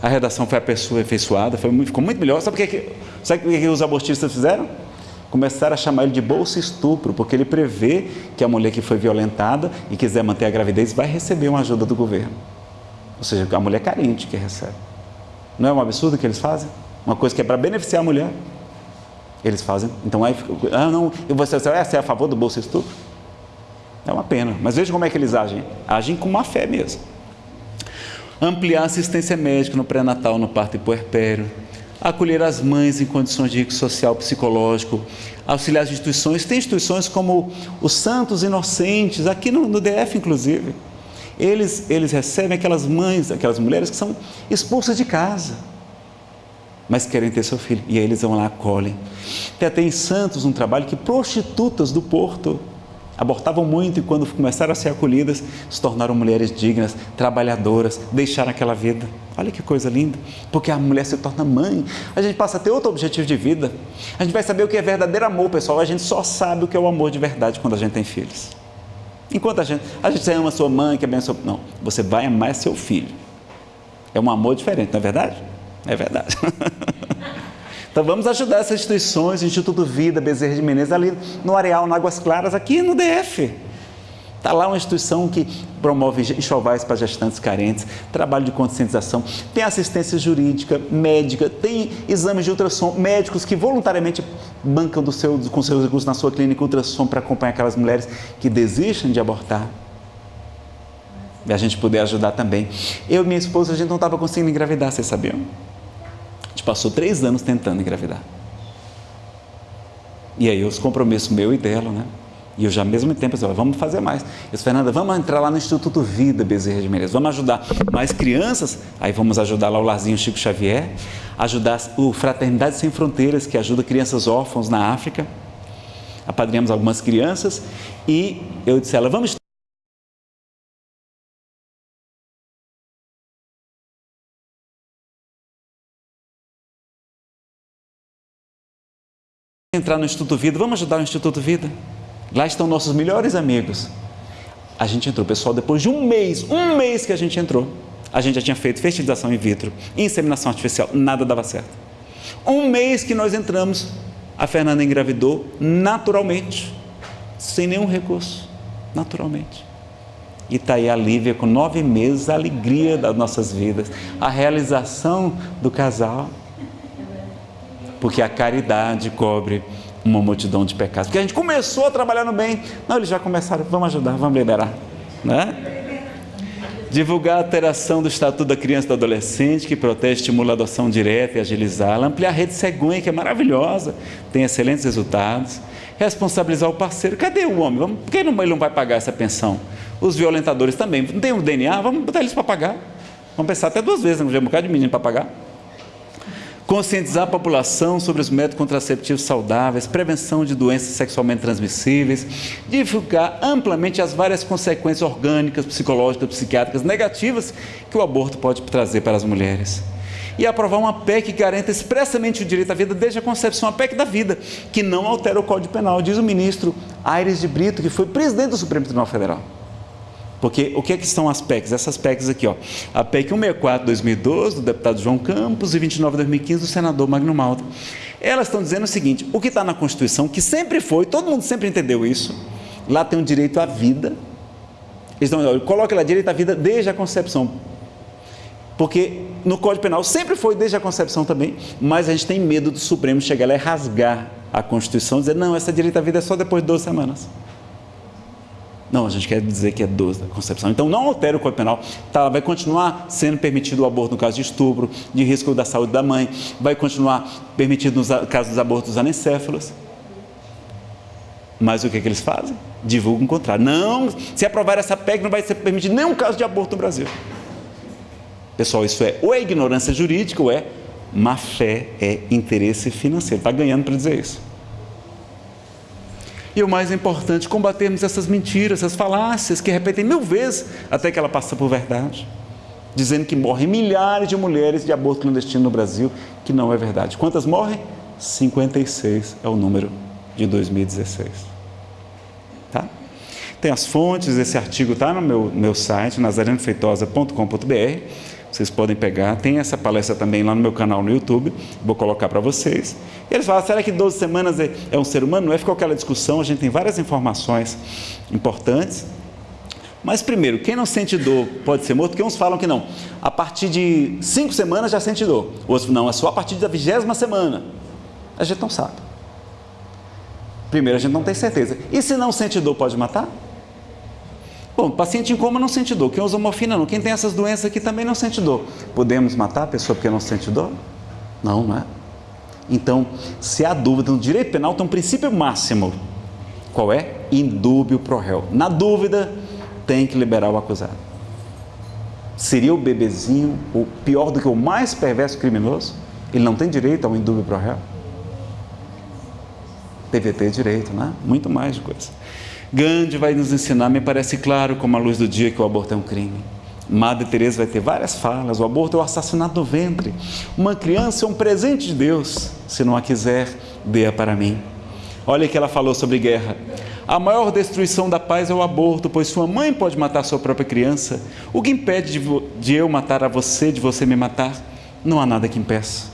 A redação foi aperfeiçoada, foi muito, ficou muito melhor. Sabe o que, sabe o que os abortistas fizeram? Começaram a chamar ele de bolsa estupro, porque ele prevê que a mulher que foi violentada e quiser manter a gravidez vai receber uma ajuda do governo. Ou seja, a mulher carente que recebe. Não é um absurdo que eles fazem? Uma coisa que é para beneficiar a mulher. Eles fazem. Então aí, ah, não, e você, você é a favor do bolsa estupro? É uma pena. Mas veja como é que eles agem. Agem com má fé mesmo. Ampliar a assistência médica no pré-natal, no parto e puerpério. Acolher as mães em condições de risco social psicológico. Auxiliar as instituições. Tem instituições como os Santos Inocentes, aqui no, no DF, inclusive eles, eles recebem aquelas mães, aquelas mulheres que são expulsas de casa, mas querem ter seu filho. E aí eles vão lá, acolhem. Tem até em Santos um trabalho que prostitutas do Porto abortavam muito e quando começaram a ser acolhidas, se tornaram mulheres dignas, trabalhadoras, deixaram aquela vida. Olha que coisa linda, porque a mulher se torna mãe, a gente passa a ter outro objetivo de vida. A gente vai saber o que é verdadeiro amor, pessoal. A gente só sabe o que é o amor de verdade quando a gente tem filhos. Enquanto a gente, a gente ama sua mãe, que abençoa. Não, você vai amar seu filho. É um amor diferente, não é verdade? É verdade. então vamos ajudar essas instituições, Instituto Vida, Bezerra de Menezes, ali no Areal, no Águas Claras, aqui no DF. Está lá uma instituição que promove enxovais para gestantes carentes, trabalho de conscientização, tem assistência jurídica, médica, tem exames de ultrassom, médicos que voluntariamente bancam do seu, com seus recursos na sua clínica ultrassom para acompanhar aquelas mulheres que desistem de abortar. E a gente poder ajudar também. Eu e minha esposa, a gente não estava conseguindo engravidar, vocês sabiam? A gente passou três anos tentando engravidar. E aí os compromissos meu e dela, né? E eu já ao mesmo tempo disse, vamos fazer mais. Eu disse, Fernanda, vamos entrar lá no Instituto Vida Bezerra de Menezes, vamos ajudar mais crianças, aí vamos ajudar lá o Larzinho Chico Xavier, ajudar o Fraternidade Sem Fronteiras, que ajuda crianças órfãos na África. Apadrinhamos algumas crianças e eu disse a ela, vamos entrar no Instituto Vida, vamos ajudar o Instituto Vida. Lá estão nossos melhores amigos. A gente entrou, pessoal, depois de um mês, um mês que a gente entrou, a gente já tinha feito fertilização in vitro, inseminação artificial, nada dava certo. Um mês que nós entramos, a Fernanda engravidou naturalmente, sem nenhum recurso, naturalmente. E está aí a Lívia com nove meses, a alegria das nossas vidas, a realização do casal. Porque a caridade cobre uma multidão de pecados. Porque a gente começou a trabalhar no bem. Não, eles já começaram, vamos ajudar, vamos liberar. Né? Divulgar a alteração do Estatuto da Criança e do Adolescente, que protege, estimula a adoção direta e agilizá-la. Ampliar a rede Cegonha, que é maravilhosa, tem excelentes resultados. Responsabilizar o parceiro. Cadê o homem? Vamos, por que ele não vai pagar essa pensão? Os violentadores também. Não tem o um DNA? Vamos botar eles para pagar. Vamos pensar até duas vezes, não tem um bocado de menino para pagar conscientizar a população sobre os métodos contraceptivos saudáveis, prevenção de doenças sexualmente transmissíveis, divulgar amplamente as várias consequências orgânicas, psicológicas, psiquiátricas negativas que o aborto pode trazer para as mulheres. E aprovar uma PEC que garanta expressamente o direito à vida desde a concepção, a PEC da vida, que não altera o Código Penal, diz o ministro Aires de Brito, que foi presidente do Supremo Tribunal Federal. Porque o que, é que são as PECs? Essas PECs aqui, ó. A PEC 164 de 2012, do deputado João Campos, e 29 de 2015, do senador Magno Malta. Elas estão dizendo o seguinte: o que está na Constituição, que sempre foi, todo mundo sempre entendeu isso, lá tem o direito à vida. Eles estão, coloca lá direito à vida desde a concepção. Porque no Código Penal sempre foi desde a concepção também, mas a gente tem medo do Supremo chegar lá e rasgar a Constituição dizer, não, essa direito à vida é só depois de 12 semanas. Não, a gente quer dizer que é 12 da concepção. Então não altera o Código Penal. Tá, vai continuar sendo permitido o aborto no caso de estupro, de risco da saúde da mãe, vai continuar permitido no caso dos abortos anencéfalos. Mas o que, é que eles fazem? Divulgam o contrário. Não, se aprovar essa PEC, não vai ser permitido nenhum caso de aborto no Brasil. Pessoal, isso é ou é ignorância jurídica ou é má fé, é interesse financeiro. Está ganhando para dizer isso. E o mais importante, combatermos essas mentiras, essas falácias que repetem mil vezes até que ela passa por verdade. Dizendo que morrem milhares de mulheres de aborto clandestino no Brasil, que não é verdade. Quantas morrem? 56 é o número de 2016. Tá? Tem as fontes, esse artigo está no meu, meu site, nazarenofeitosa.com.br vocês podem pegar. Tem essa palestra também lá no meu canal no YouTube, vou colocar para vocês. E eles falam, será que 12 semanas é, é um ser humano? Não é? Ficou aquela discussão, a gente tem várias informações importantes. Mas primeiro, quem não sente dor pode ser morto, porque uns falam que não. A partir de cinco semanas já sente dor. Outros não, é só a partir da vigésima semana. A gente não sabe. Primeiro, a gente não tem certeza. E se não sente dor, pode matar? Bom, paciente em coma não sente dor. Quem usa morfina não. Quem tem essas doenças aqui também não sente dor. Podemos matar a pessoa porque não sente dor? Não, não é? Então, se há dúvida no direito penal, tem um princípio máximo. Qual é? Indúbio pro réu. Na dúvida, tem que liberar o acusado. Seria o bebezinho o pior do que o mais perverso criminoso? Ele não tem direito ao indúbio pro réu? Deve ter direito, né? Muito mais de coisa. Gandhi vai nos ensinar, me parece claro como a luz do dia, que o aborto é um crime. Madre Teresa vai ter várias falas. O aborto é o assassinato do ventre. Uma criança é um presente de Deus. Se não a quiser, dê-a para mim. Olha que ela falou sobre guerra. A maior destruição da paz é o aborto, pois sua mãe pode matar sua própria criança. O que impede de, de eu matar a você, de você me matar? Não há nada que impeça.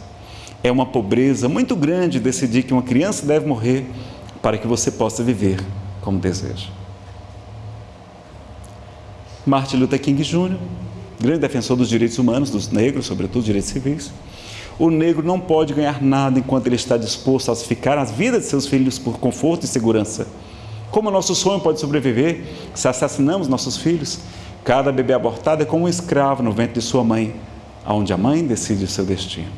É uma pobreza muito grande decidir que uma criança deve morrer para que você possa viver como deseja. Martin Luther King Jr., grande defensor dos direitos humanos, dos negros, sobretudo direitos civis. O negro não pode ganhar nada enquanto ele está disposto a sacrificar as vidas de seus filhos por conforto e segurança. Como nosso sonho pode sobreviver se assassinamos nossos filhos? Cada bebê abortado é como um escravo no ventre de sua mãe, onde a mãe decide o seu destino.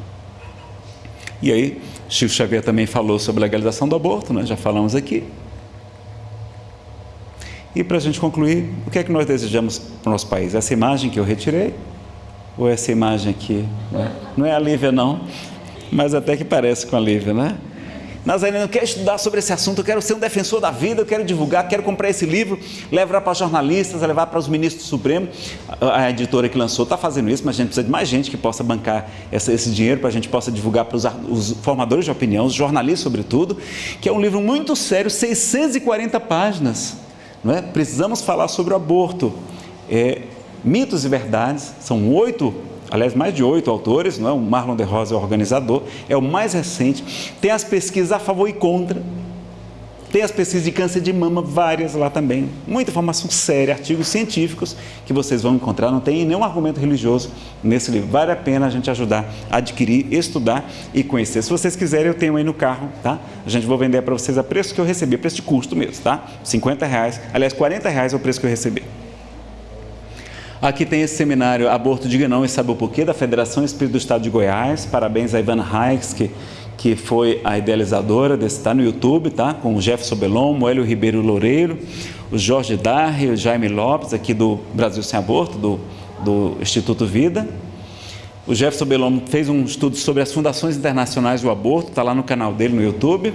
E aí, Chico Xavier também falou sobre a legalização do aborto, nós já falamos aqui. E para a gente concluir, o que é que nós desejamos para o nosso país? Essa imagem que eu retirei? Ou essa imagem aqui? Né? Não é a Lívia, não, mas até que parece com a Lívia, né? Nazareno, eu quero estudar sobre esse assunto, eu quero ser um defensor da vida, eu quero divulgar, quero comprar esse livro, levar para jornalistas, levar para os ministros do Supremo. A editora que lançou está fazendo isso, mas a gente precisa de mais gente que possa bancar essa, esse dinheiro para a gente possa divulgar para os, os formadores de opinião, os jornalistas, sobretudo, que é um livro muito sério, 640 páginas não é? Precisamos falar sobre o aborto. É, mitos e verdades, são oito, aliás, mais de oito autores, não é? o Marlon de Rosa é o organizador, é o mais recente. Tem as pesquisas a favor e contra, tem as pesquisas de câncer de mama, várias lá também. Muita informação séria, artigos científicos que vocês vão encontrar. Não tem nenhum argumento religioso nesse livro. Vale a pena a gente ajudar a adquirir, estudar e conhecer. Se vocês quiserem, eu tenho aí no carro, tá? A gente vou vender para vocês a preço que eu recebi, preço de custo mesmo, tá? 50 reais. Aliás, 40 reais é o preço que eu recebi. Aqui tem esse seminário Aborto Diga Não e Sabe o Porquê, da Federação Espírito do Estado de Goiás. Parabéns a Ivana Hikes, que que foi a idealizadora desse, está no YouTube, tá? Com o Jefferson Belon, o Hélio Ribeiro Loureiro, o Jorge Darre, o Jaime Lopes, aqui do Brasil Sem Aborto, do, do Instituto Vida. O Jefferson Bellomo fez um estudo sobre as fundações internacionais do aborto, está lá no canal dele no YouTube.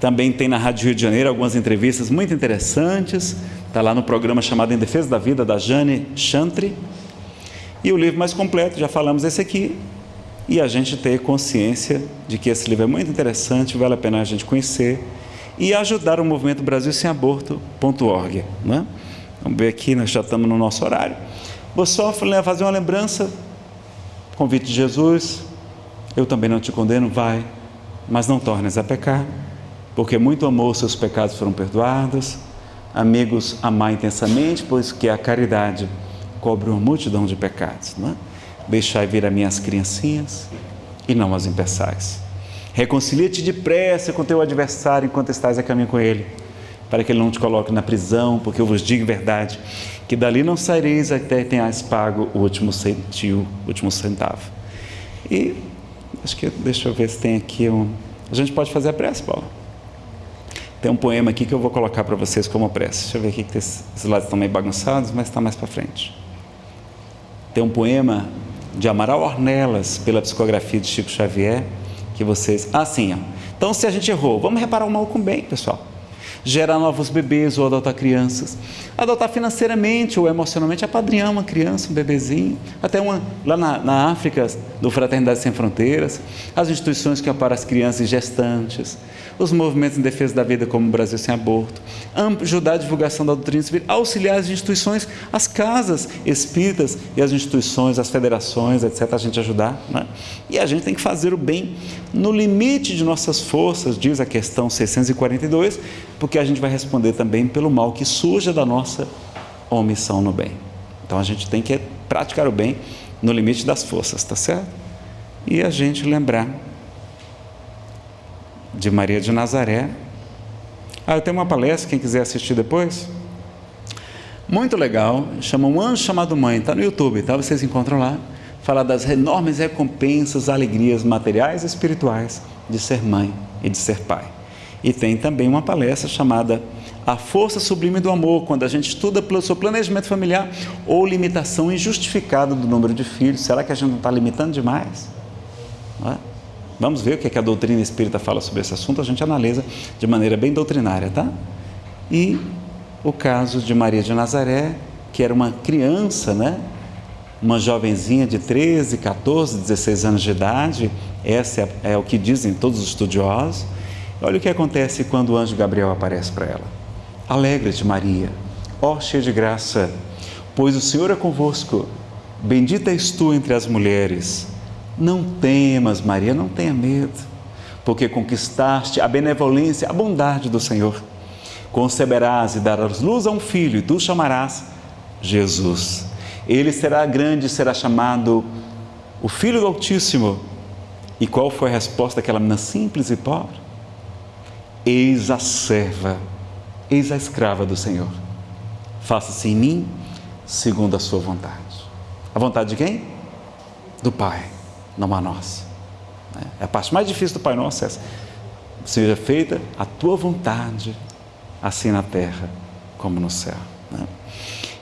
Também tem na Rádio Rio de Janeiro algumas entrevistas muito interessantes. Está lá no programa chamado Em Defesa da Vida, da Jane Chantry. E o livro mais completo, já falamos esse aqui. E a gente ter consciência de que esse livro é muito interessante, vale a pena a gente conhecer. E ajudar o movimento Brasil Sem Aborto.org. Né? Vamos ver aqui, nós já estamos no nosso horário. Vou só fazer uma lembrança Convite de Jesus, eu também não te condeno, vai, mas não tornes a pecar, porque muito amor seus pecados foram perdoados. Amigos, amar intensamente, pois que a caridade cobre uma multidão de pecados. Não é? Deixai vir as minhas criancinhas e não as impeçais. Reconcilia-te depressa com teu adversário enquanto estás a caminho com ele, para que ele não te coloque na prisão, porque eu vos digo verdade que dali não saireis até tenhais pago o último centio, o último centavo. E acho que deixa eu ver se tem aqui um. A gente pode fazer a prece, Paulo. Tem um poema aqui que eu vou colocar para vocês como prece. Deixa eu ver aqui que esses lados estão meio bagunçados, mas está mais para frente. Tem um poema de Amaral Ornelas, pela psicografia de Chico Xavier, que vocês. Ah, sim. Ó. Então, se a gente errou, vamos reparar o mal com o bem, pessoal gerar novos bebês ou adotar crianças. Adotar financeiramente ou emocionalmente, apadrinhar uma criança, um bebezinho. Até uma, lá na, na África, do Fraternidade Sem Fronteiras, as instituições que amparam as crianças gestantes, os movimentos em defesa da vida, como o Brasil Sem Aborto, ajudar a divulgação da doutrina civil, auxiliar as instituições, as casas espíritas e as instituições, as federações, etc., a gente ajudar. Né? E a gente tem que fazer o bem no limite de nossas forças, diz a questão 642, porque a gente vai responder também pelo mal que surja da nossa omissão no bem. Então a gente tem que praticar o bem no limite das forças, tá certo? E a gente lembrar de Maria de Nazaré. Ah, eu tenho uma palestra, quem quiser assistir depois. Muito legal, chama Um Anjo Chamado Mãe, está no YouTube, tá? Vocês encontram lá. Fala das enormes recompensas, alegrias materiais e espirituais de ser mãe e de ser pai. E tem também uma palestra chamada A Força Sublime do Amor, quando a gente estuda pelo seu planejamento familiar ou limitação injustificada do número de filhos. Será que a gente não está limitando demais? É? Vamos ver o que, é que a doutrina espírita fala sobre esse assunto, a gente analisa de maneira bem doutrinária, tá? E o caso de Maria de Nazaré, que era uma criança, né? Uma jovenzinha de 13, 14, 16 anos de idade, essa é, é o que dizem todos os estudiosos. Olha o que acontece quando o anjo Gabriel aparece para ela. Alegra-te, Maria, ó cheia de graça, pois o Senhor é convosco. Bendita és tu entre as mulheres não temas, Maria, não tenha medo, porque conquistaste a benevolência, a bondade do Senhor. Conceberás e darás luz a um filho, e tu chamarás Jesus. Ele será grande e será chamado o Filho do Altíssimo. E qual foi a resposta daquela menina simples e pobre? Eis a serva, eis a escrava do Senhor. Faça-se em mim segundo a sua vontade. A vontade de quem? Do Pai não a nossa. Né? É a parte mais difícil do Pai Nosso é essa. Seja feita a tua vontade, assim na terra como no céu. Né?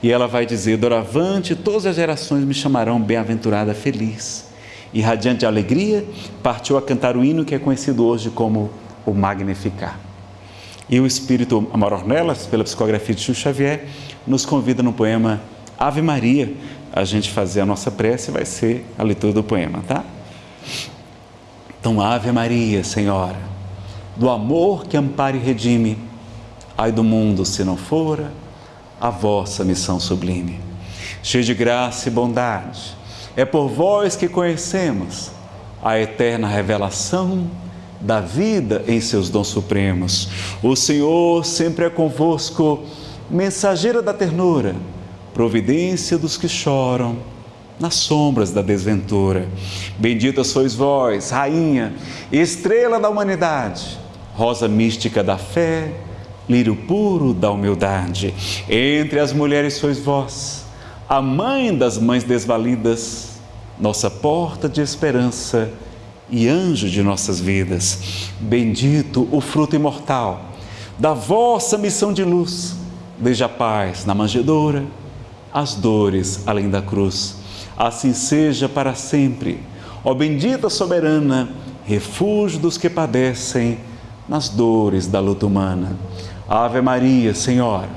E ela vai dizer: Doravante, todas as gerações me chamarão bem-aventurada, feliz. E radiante de alegria, partiu a cantar o hino que é conhecido hoje como o Magnificar. E o Espírito Amor Ornelas, pela psicografia de Chico Xavier, nos convida no poema Ave Maria, a gente fazer a nossa prece vai ser a leitura do poema, tá? Então, Ave Maria, Senhora, do amor que ampara e redime, ai do mundo se não fora a vossa missão sublime. Cheia de graça e bondade, é por vós que conhecemos a eterna revelação da vida em seus dons supremos. O Senhor sempre é convosco, mensageira da ternura providência dos que choram nas sombras da desventura. Bendita sois vós, Rainha, estrela da humanidade, rosa mística da fé, lírio puro da humildade. Entre as mulheres sois vós, a mãe das mães desvalidas, nossa porta de esperança e anjo de nossas vidas. Bendito o fruto imortal da vossa missão de luz. Veja a paz na manjedoura as dores além da cruz, Assim seja para sempre. Ó bendita soberana, refúgio dos que padecem nas dores da luta humana. Ave Maria, Senhora,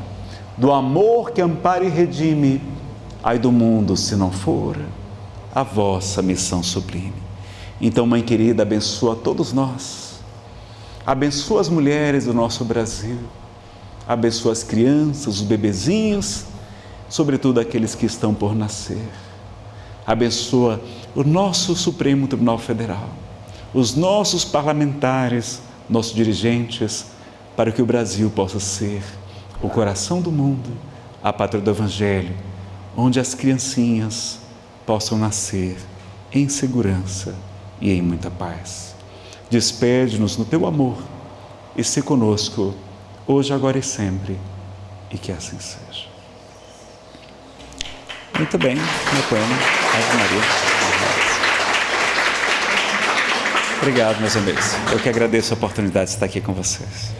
do amor que ampara e redime, ai do mundo se não for a vossa missão sublime. Então, Mãe querida, abençoa todos nós. Abençoa as mulheres do nosso Brasil. Abençoa as crianças, os bebezinhos, sobretudo aqueles que estão por nascer. Abençoa o nosso Supremo Tribunal Federal, os nossos parlamentares, nossos dirigentes, para que o Brasil possa ser o coração do mundo, a pátria do Evangelho, onde as criancinhas possam nascer em segurança e em muita paz. Despede-nos no teu amor e se conosco, hoje, agora e sempre, e que assim seja. Muito bem, meu poema, Ave Maria. Obrigado, meus amigos. Eu que agradeço a oportunidade de estar aqui com vocês.